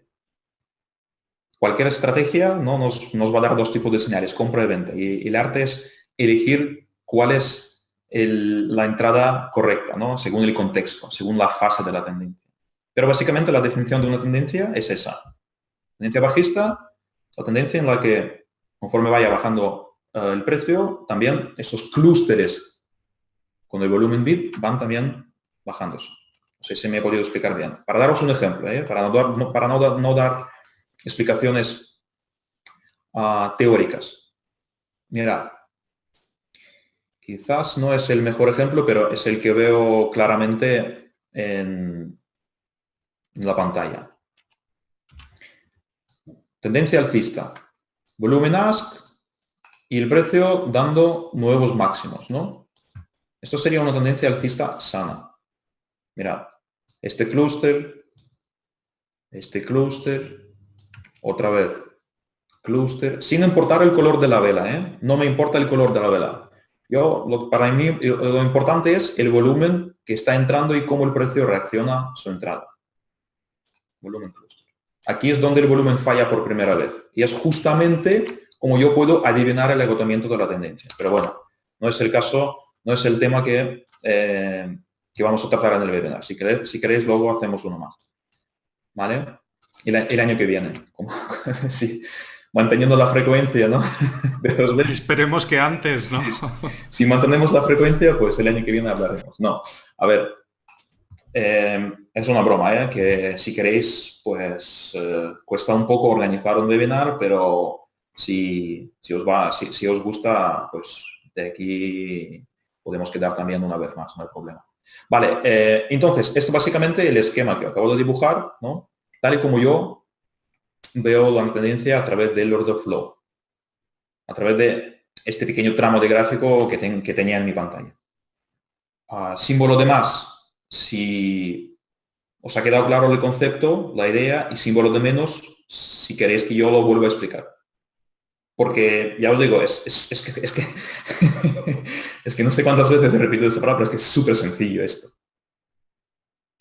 [SPEAKER 1] Cualquier estrategia ¿no? nos, va a dar dos tipos de señales, compra y venta. Y, el arte es elegir cuál es la entrada correcta, ¿no? según el contexto, según la fase de la tendencia. Pero básicamente la definición de una tendencia es esa. Tendencia bajista, la tendencia en la que conforme vaya bajando eh, el precio, también esos clústeres con el volumen bit van también bajándose. No sé si me he podido explicar bien. Para daros un ejemplo, ¿eh? para, no dar, para no, dar, explicaciones ah, teóricas. Mira, quizás no es el mejor ejemplo, pero es el que veo claramente en la pantalla. Tendencia alcista. Volumen ask y el precio dando nuevos máximos, ¿no? Esto sería una tendencia alcista sana. Mirad, este clúster, este clúster, otra vez, clúster, sin importar el color de la vela, ¿eh? No me importa el color de la vela. Yo, lo, para mí, lo importante es el volumen que está entrando y cómo el precio reacciona a su entrada. Volumen clúster. Aquí es donde el volumen falla por primera vez. Y es justamente como yo puedo adivinar el agotamiento de la tendencia. Pero bueno, no es el caso, no es el tema que, eh, que vamos a tratar en el webinar. Si queréis, si queréis luego hacemos uno más. ¿Vale? El, el año que viene. Como, sí, manteniendo la frecuencia, ¿no?
[SPEAKER 2] Esperemos que antes, ¿no?
[SPEAKER 1] si mantenemos la frecuencia, pues el año que viene hablaremos. No, a ver, eh, es una broma, ¿eh? que si queréis, pues eh, cuesta un poco organizar un webinar, pero si, os va, si, os gusta, pues de aquí podemos quedar también una vez más, no hay problema. Vale, eh, entonces, esto básicamente el esquema que acabo de dibujar, ¿no? Tal y como yo veo la tendencia a través del order flow, a través de este pequeño tramo de gráfico que, que tenía en mi pantalla. Ah, símbolo de más, si os ha quedado claro el concepto, la idea y símbolo de menos, si queréis que yo lo vuelva a explicar. Porque ya os digo, es, que, es, que, es que no sé cuántas veces he repetido esta palabra, pero es que es súper sencillo esto.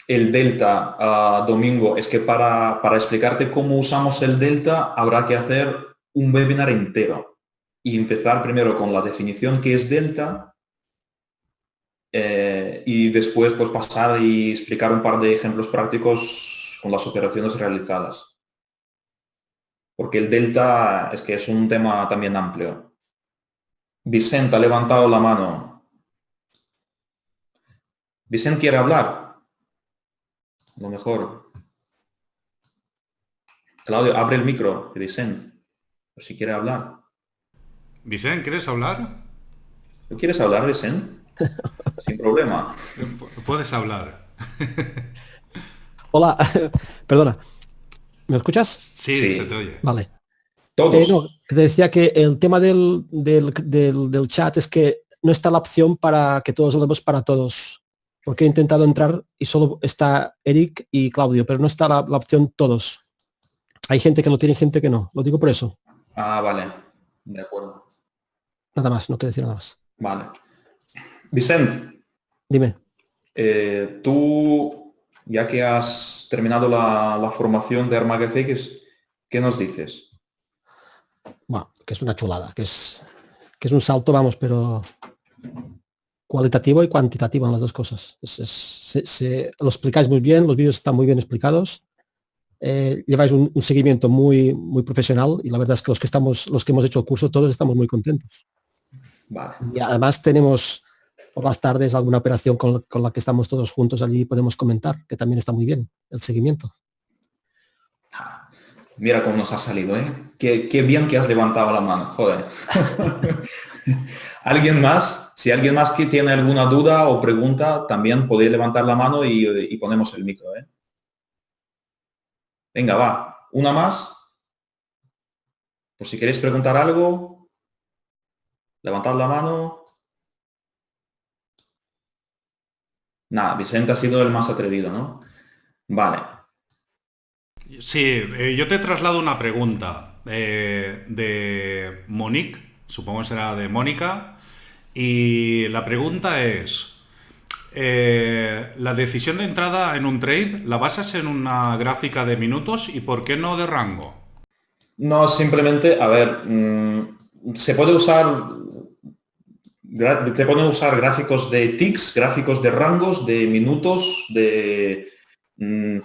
[SPEAKER 1] El delta, ah, Domingo, es que para, para explicarte cómo usamos el delta habrá que hacer un webinar entero y empezar primero con la definición que es delta eh, y después pues pasar y explicar un par de ejemplos prácticos con las operaciones realizadas. Porque el delta es que es un tema también amplio. Vicente ha levantado la mano. Vicente quiere hablar. A lo mejor. Claudio, abre el micro, Vicente, por si quiere hablar.
[SPEAKER 2] Vicente, ¿quieres hablar?
[SPEAKER 1] ¿Tú quieres hablar, Vicente? Sin problema.
[SPEAKER 2] Puedes hablar.
[SPEAKER 3] Hola, perdona. ¿Me escuchas?
[SPEAKER 2] Sí, se te oye.
[SPEAKER 3] Vale. Eh, te decía que el tema del, del, chat es que no está la opción para que todos hablemos para todos. Porque he intentado entrar y solo está Eric y Claudio, pero no está la, la opción todos. Hay gente que lo tiene y gente que no. Lo digo por eso.
[SPEAKER 1] Ah, vale. De acuerdo.
[SPEAKER 3] Nada más, no quiero decir nada más.
[SPEAKER 1] Vale. Vicente.
[SPEAKER 3] Dime.
[SPEAKER 1] Eh, tú, ya que has terminado la, formación de Armagefx, ¿qué nos dices?
[SPEAKER 3] Bueno, que es una chulada, que es, que es un salto, vamos, pero cualitativo y cuantitativo en las dos cosas. se, lo explicáis muy bien, los vídeos están muy bien explicados. Eh, lleváis un, seguimiento muy, muy profesional y la verdad es que los que estamos, los que hemos hecho el curso, todos estamos muy contentos. Y además tenemos por las tardes alguna operación con, la que estamos todos juntos allí podemos comentar, que también está muy bien, el seguimiento.
[SPEAKER 1] Mira cómo nos ha salido, ¿eh? Qué, bien que has levantado la mano, joder. ¿Alguien más? Si alguien más que tiene alguna duda o pregunta, también podéis levantar la mano y, ponemos el micro, ¿eh? Venga, va. Una más. Por si queréis preguntar algo, levantad la mano. Nada, Vicente ha sido el más atrevido, ¿no? Vale.
[SPEAKER 2] Sí, eh, yo te traslado una pregunta eh, de Monique, supongo que será de Mónica, y la pregunta es, eh, ¿la decisión de entrada en un trade la basas en una gráfica de minutos y por qué no de rango?
[SPEAKER 1] No, simplemente, a ver, mm, se puede usar te pone usar gráficos de ticks, gráficos de rangos, de minutos, de mmm,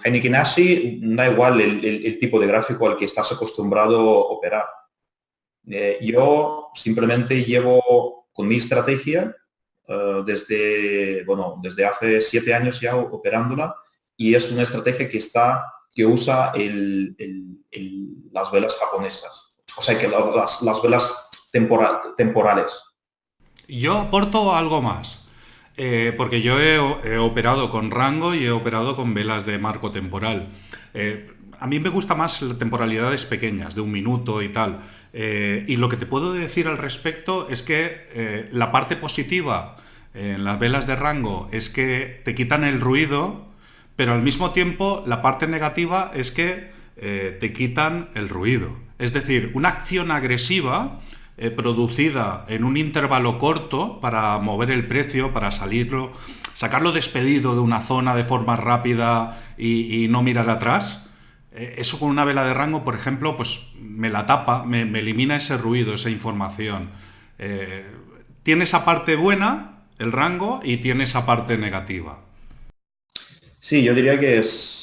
[SPEAKER 1] da igual el, tipo de gráfico al que estás acostumbrado a operar. Eh, yo simplemente llevo con mi estrategia desde, bueno, desde hace siete años ya operándola y es una estrategia que está que usa las velas japonesas. O sea, que las, velas temporales.
[SPEAKER 2] Yo aporto algo más. Eh, porque yo he, operado con rango y he operado con velas de marco temporal. Eh, a mí me gusta más temporalidades pequeñas, de un minuto y tal. Eh, y lo que te puedo decir al respecto es que la parte positiva en las velas de rango es que te quitan el ruido pero al mismo tiempo la parte negativa es que te quitan el ruido. Es decir, una acción agresiva eh, producida en un intervalo corto para mover el precio, para salirlo, sacarlo despedido de una zona de forma rápida y, no mirar atrás, eh, eso con una vela de rango, por ejemplo, pues me la tapa, me, elimina ese ruido, esa información. tiene esa parte buena, el rango, y tiene esa parte negativa.
[SPEAKER 1] Sí, yo diría que es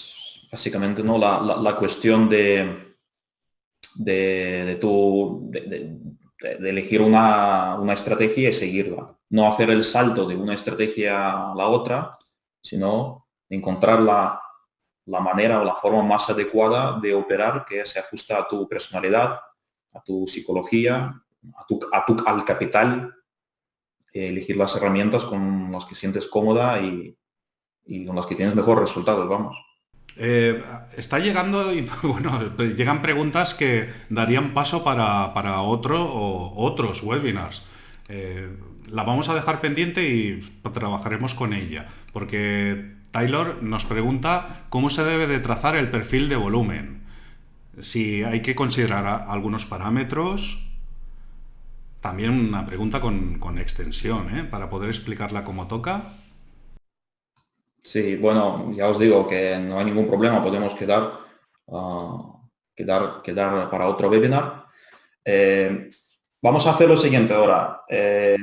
[SPEAKER 1] básicamente ¿no? la, cuestión de, de, tu, de, elegir una, estrategia y seguirla. No hacer el salto de una estrategia a la otra, sino encontrar la, manera o la forma más adecuada de operar que se ajusta a tu personalidad, a tu psicología, a tu, a tu, al capital, elegir las herramientas con las que sientes cómoda y, y con las que tienes mejores resultados, vamos.
[SPEAKER 2] Eh, está llegando, y, bueno, llegan preguntas que darían paso para, otro o otros webinars. Eh, la vamos a dejar pendiente y trabajaremos con ella, porque Taylor nos pregunta cómo se debe de trazar el perfil de volumen. Si hay que considerar algunos parámetros, también una pregunta con, extensión, ¿eh? para poder explicarla como toca.
[SPEAKER 1] Sí, bueno, ya os digo que no hay ningún problema, podemos quedar, ah, quedar, quedar para otro webinar. Eh, vamos a hacer lo siguiente ahora. Eh,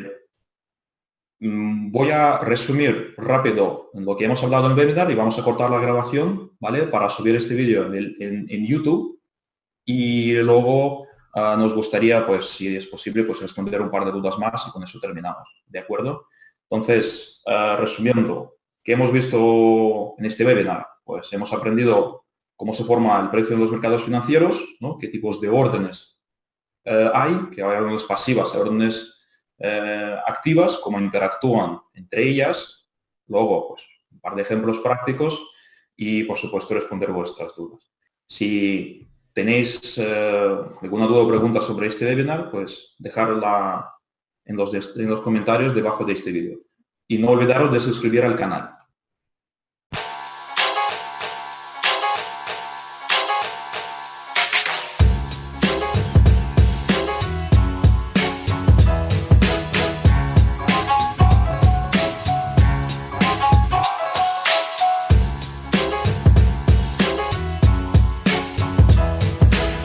[SPEAKER 1] mm, voy a resumir rápido lo que hemos hablado en el webinar y vamos a cortar la grabación, ¿vale? Para subir este vídeo en, YouTube y luego ah, nos gustaría, pues, si es posible, pues responder un par de dudas más y con eso terminamos, ¿de acuerdo? Entonces, ah, resumiendo, ¿Qué hemos visto en este webinar? Pues hemos aprendido cómo se forma el precio en los mercados financieros, qué tipos de órdenes eh, hay, que hay órdenes pasivas, hay órdenes eh, activas, cómo interactúan entre ellas, luego pues, un par de ejemplos prácticos y por supuesto responder vuestras dudas. Si tenéis eh, alguna duda o pregunta sobre este webinar, pues dejarla en los comentarios debajo de este vídeo. Y no olvidaros de suscribir al canal.